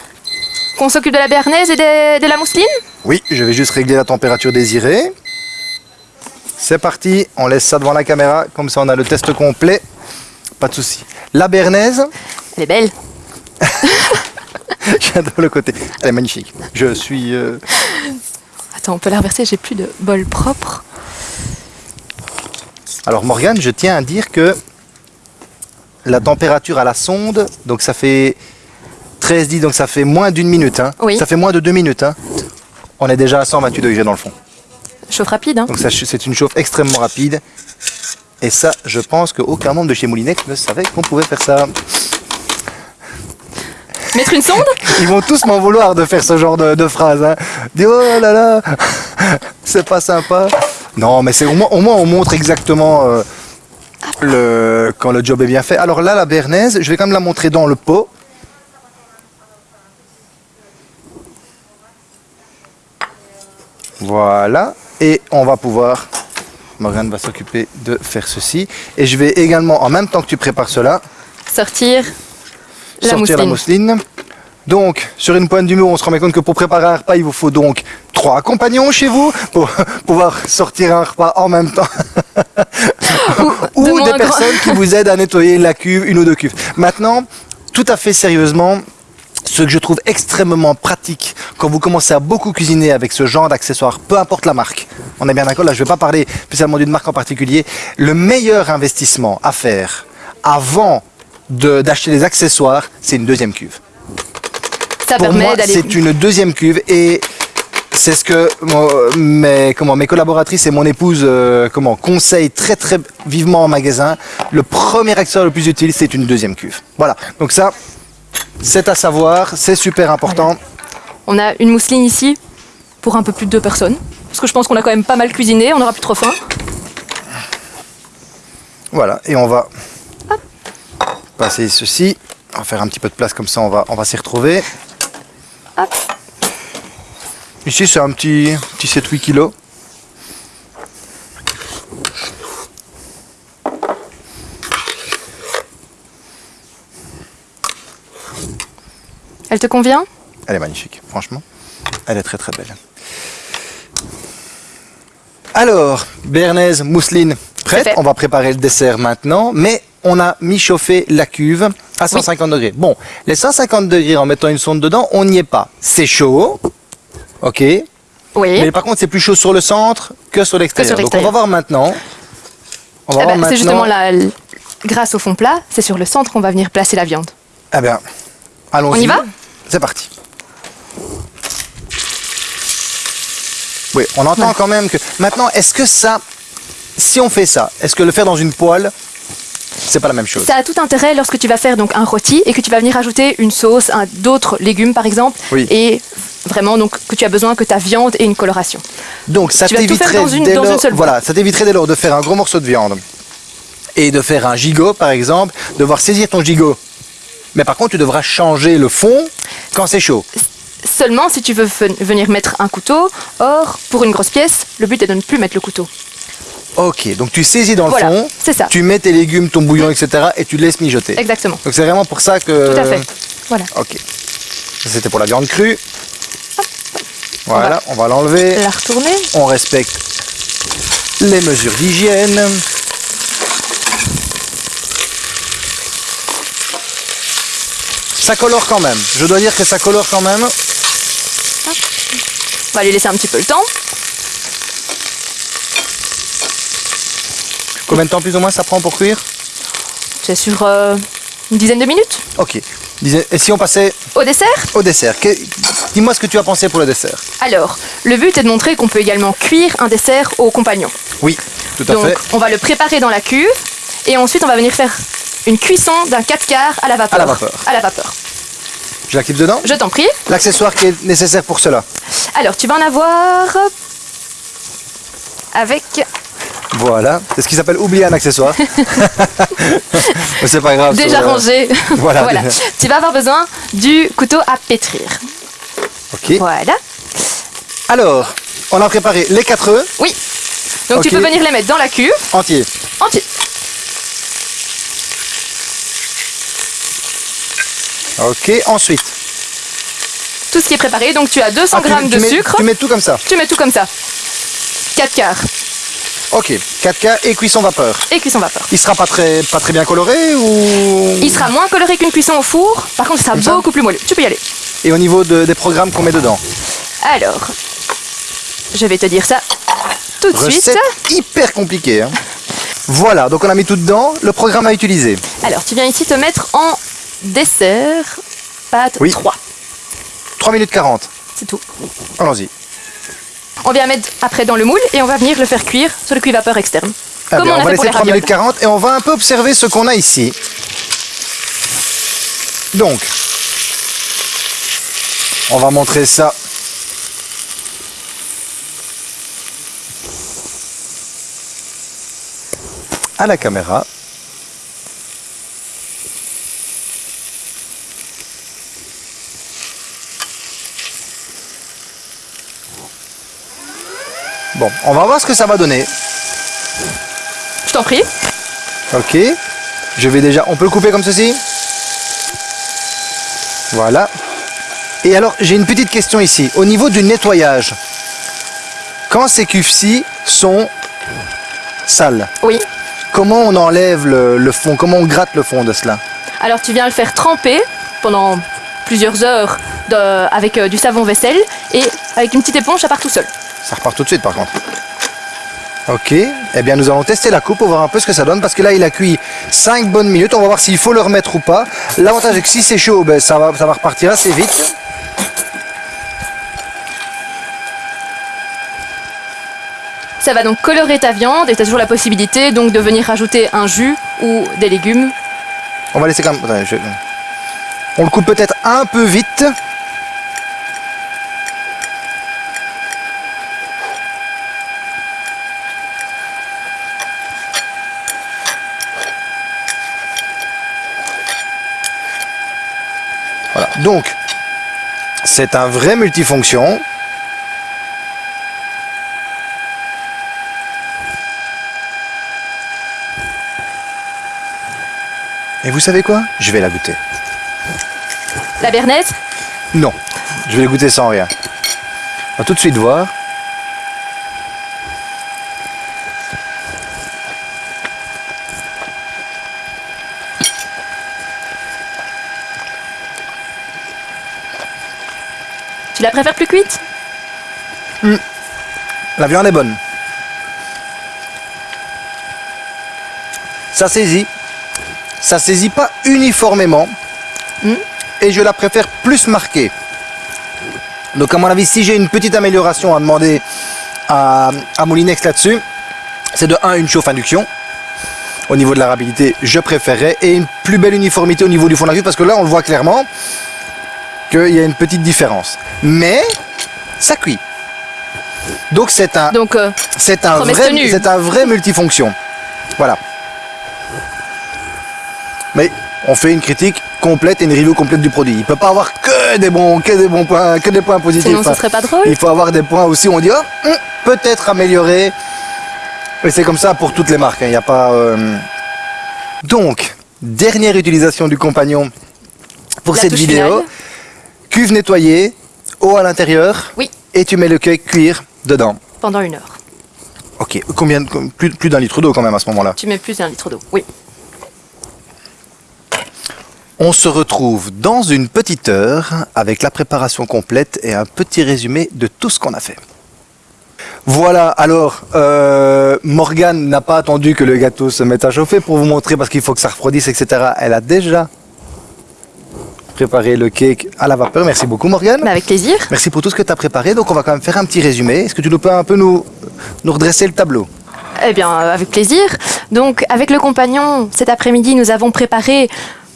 qu'on s'occupe de la béarnaise et de la mousseline. Oui, je vais juste régler la température désirée. C'est parti, on laisse ça devant la caméra, comme ça on a le test complet. Pas de souci. La bernaise, Elle est belle. j'adore le côté. Elle est magnifique. Je suis... euh, Attends, on peut la reverser, j'ai plus de bol propre. Alors Morgane, je tiens à dire que la température à la sonde, donc ça fait 13 10, donc ça fait moins d'une minute. hein. Oui. Ça fait moins de deux minutes. hein. On est déjà à 128 degrés dans le fond. Chauffe rapide, hein. Donc c'est une chauffe extrêmement rapide. Et ça, je pense qu'aucun membre de chez Moulinex ne savait qu'on pouvait faire ça. Mettre une sonde? Ils vont tous m'en vouloir de faire ce genre de, de phrase. Hein. Oh là là, c'est pas sympa. Non, mais c'est au moins, au moins on montre exactement euh, le, quand le job est bien fait. Alors là, la bernaise, je vais quand même la montrer dans le pot. Voilà. Et on va pouvoir. Morgane va s'occuper de faire ceci. Et je vais également, en même temps que tu prépares cela, Sortir la sortir la mousseline. Donc, sur une pointe du mur, on se rend compte que pour préparer un repas, il vous faut donc trois compagnons chez vous pour pouvoir sortir un repas en même temps. Ou, des grand- personnes qui vous aident à nettoyer la cuve, une ou deux cuves. Maintenant, tout à fait sérieusement, ce que je trouve extrêmement pratique quand vous commencez à beaucoup cuisiner avec ce genre d'accessoires, peu importe la marque, on est bien d'accord, là je ne vais pas parler spécialement d'une marque en particulier, le meilleur investissement à faire avant de- d'acheter des accessoires, c'est une deuxième cuve. Ça Pour permet moi, c'est une deuxième cuve et c'est ce que mes, comment, mes collaboratrices et mon épouse euh, comment, conseillent très très vivement en magasin. Le premier accessoire le plus utile, c'est une deuxième cuve. Voilà, donc ça, c'est à savoir, c'est super important. On a une mousseline ici pour un peu plus de deux personnes. Parce que je pense qu'on a quand même pas mal cuisiné, on n'aura plus trop faim. Voilà, et on va passer ceci. On va faire un petit peu de place comme ça, on va, on va s'y retrouver. Hop. Ici, c'est un petit, petit 7-8 kilos. Elle te convient? Elle est magnifique, franchement. Elle est très très belle. Alors, béarnaise, mousseline, prête. On va préparer le dessert maintenant. Mais on a mis chauffer la cuve à 150 degrés. Bon, les 150 degrés en mettant une sonde dedans, on n'y est pas. C'est chaud. Ok. Oui. Mais par contre, c'est plus chaud sur le centre que sur l'extérieur. Donc on va l'extérieur. voir maintenant. On va Eh voir ben, maintenant. c'est justement la, grâce au fond plat, c'est sur le centre qu'on va venir placer la viande. Eh bien, allons-y. On y va C'est parti. Oui, on entend Ouais. quand même que. Maintenant, est-ce que ça. Si on fait ça, est-ce que le faire dans une poêle, c'est pas la même chose? Ça a tout intérêt lorsque tu vas faire donc un rôti et que tu vas venir ajouter une sauce, un- d'autres légumes par exemple, Oui. et vraiment donc que tu as besoin que ta viande ait une coloration. Donc ça t'éviterait dans une- dès dans une lors- seule voilà, ça t'éviterait dès lors de faire un gros morceau de viande et de faire un gigot par exemple, devoir saisir ton gigot. Mais par contre, tu devras changer le fond quand c'est chaud. Seulement si tu veux ven- venir mettre un couteau, or pour une grosse pièce, le but est de ne plus mettre le couteau. Ok, donc tu saisis dans Voilà, le fond, c'est ça. tu mets tes légumes, ton bouillon, etc. et tu laisses mijoter. Exactement. Donc c'est vraiment pour ça que. Tout à fait. Voilà. Ok. Ça, C'était pour la viande crue. Voilà, on va l'enlever. La retourner. On respecte les mesures d'hygiène. Ça colore quand même. Je dois dire que ça colore quand même. On va lui laisser un petit peu le temps. Combien de temps plus ou moins ça prend pour cuire? C'est sur euh, une dizaine de minutes. Ok. Et si on passait Au dessert? au dessert Dis-moi ce que tu as pensé pour le dessert. Alors, le but est de montrer qu'on peut également cuire un dessert au compagnon. Oui, tout à Donc, fait. on va le préparer dans la cuve et ensuite on va venir faire une cuisson d'un 4 quarts à la vapeur. À la vapeur. À la vapeur. Je dedans Je t'en prie. L'accessoire qui est nécessaire pour cela. Alors, tu vas en avoir avec Voilà. C'est ce qui s'appelle oublier un accessoire. C'est pas grave. déjà rangé. voilà. Tu vas avoir besoin du couteau à pétrir. Ok. Voilà. Alors, on a préparé les quatre œufs Oui. Donc tu peux venir les mettre dans la cuve entiers. entier. Ok. Ensuite. Tout ce qui est préparé. Donc tu as 200 Ah, grammes tu de mets- sucre. Tu mets tout comme ça. Tu mets tout comme ça. 4 quarts Ok. 4K et cuisson vapeur. et cuisson vapeur. Il sera pas très, pas très bien coloré ou? Il sera moins coloré qu'une cuisson au four. Par contre, il sera Comme beaucoup plus moelleux. Tu peux y aller. Et au niveau de- des programmes qu'on met dedans? Alors, je vais te dire ça tout de suite. Recette hyper compliquée. hein. Voilà, donc on a mis tout dedans. Le programme à utiliser. Alors, tu viens ici te mettre en dessert, pâte Oui. 3. 3 minutes 40. C'est tout. Allons-y. On vient mettre après dans le moule et on va venir le faire cuire sur le cuivre externe. Ah Comme bien, on, va laisser les 3 ravioles. minutes 40 et on va un peu observer ce qu'on a ici. Donc, on va montrer ça. à la caméra. Bon, on va voir ce que ça va donner. Je t'en prie. Ok. Je vais déjà. On peut le couper comme ceci Voilà. Et alors, j'ai une petite question ici. Au niveau du nettoyage, quand ces cuves-ci sont sales, Oui. comment on enlève le, le fond? Comment on gratte le fond de cela? Alors tu viens le faire tremper pendant plusieurs heures de- avec euh, du savon vaisselle et avec une petite éponge, ça part tout seul. Ça repart tout de suite par contre. Ok, eh bien nous allons tester la coupe pour voir un peu ce que ça donne parce que là il a cuit 5 bonnes minutes, on va voir s'il faut le remettre ou pas. L'avantage est que si c'est chaud, ben, ça, va, ça va repartir assez vite. Ça va donc colorer ta viande et tu as toujours la possibilité donc de venir rajouter un jus ou des légumes. On va laisser quand même... je- On le coupe peut-être un peu vite. Voilà, donc c'est un vrai multifonction. Et vous savez quoi? Je vais la goûter. La bernaise, Non, je vais la goûter sans rien. On va tout de suite voir. La préfères plus cuite La viande est bonne. Ça saisit. Ça saisit pas uniformément. Hmm. Et je la préfère plus marquée. Donc à mon avis, si j'ai une petite amélioration à demander à, à Moulinex là-dessus, c'est de 1 une chauffe induction. Au niveau de la rapidité, je préférerais. Et une plus belle uniformité au niveau du fond de la parce que là, on le voit clairement qu'il y a une petite différence. Mais ça cuit. Donc c'est un, Donc euh, c'est un, vrai, c'est un vrai multifonction. Voilà. Mais on fait une critique complète et une review complète du produit. Il peut pas avoir que des bons, que des bons points, que des points positifs. sinon ce Enfin, serait pas drôle. il faut avoir des points aussi où on dit oh, hum, peut-être améliorer. Et c'est comme ça pour toutes les marques. hein, Il n'y a pas. euh, Donc dernière utilisation du compagnon pour La cette vidéo. finale. Cuve nettoyée, eau à l'intérieur. Oui. Et tu mets le cake cuire dedans. Pendant une heure. Ok, combien plus, plus d'un litre d'eau quand même à ce moment-là. Tu mets plus d'un litre d'eau. Oui. On se retrouve dans une petite heure avec la préparation complète et un petit résumé de tout ce qu'on a fait. Voilà, alors, euh, Morgane n'a pas attendu que le gâteau se mette à chauffer pour vous montrer parce qu'il faut que ça refroidisse, etc. Elle a déjà préparé le cake à la vapeur. Merci beaucoup, Morgane. Mais avec plaisir. Merci pour tout ce que tu as préparé. Donc, on va quand même faire un petit résumé. Est-ce que tu peux un peu nous, nous redresser le tableau? Eh bien, euh, avec plaisir. Donc, avec le compagnon, cet après-midi, nous avons préparé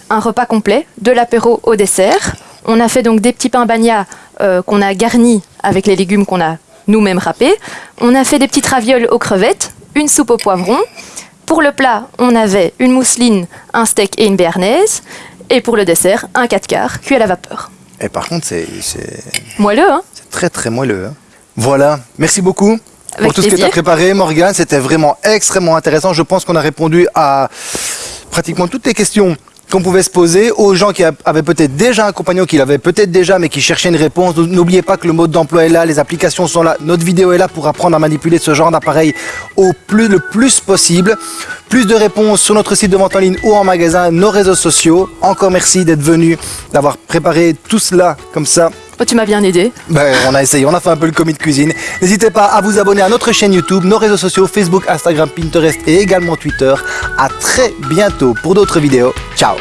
un repas complet, de l'apéro au dessert. On a fait donc des petits pains bagnas euh, qu'on a garnis avec les légumes qu'on a nous-mêmes râpés. On a fait des petites ravioles aux crevettes, une soupe au poivron. Pour le plat, on avait une mousseline, un steak et une béarnaise. Et pour le dessert, un 4 quarts cuit à la vapeur. Et par contre, c'est c'est- Moelleux, hein c'est très très moelleux. hein. Voilà, merci beaucoup pour tout ce que tu as préparé, Morgane. C'était vraiment extrêmement intéressant. Je pense qu'on a répondu à pratiquement toutes les questions qu'on pouvait se poser aux gens qui avaient peut-être déjà un compagnon, qui l'avaient peut-être déjà, mais qui cherchaient une réponse. N'oubliez pas que le mode d'emploi est là, les applications sont là, notre vidéo est là pour apprendre à manipuler ce genre d'appareil au plus, le plus possible. Plus de réponses sur notre site de vente en ligne ou en magasin, nos réseaux sociaux. Encore merci d'être venu, d'avoir préparé tout cela comme ça Oh, Tu m'as bien aidé. ben, on a essayé, on a fait un peu le commis de cuisine. N'hésitez pas à vous abonner à notre chaîne YouTube, nos réseaux sociaux, Facebook, Instagram, Pinterest et également Twitter. À très bientôt pour d'autres vidéos. Ciao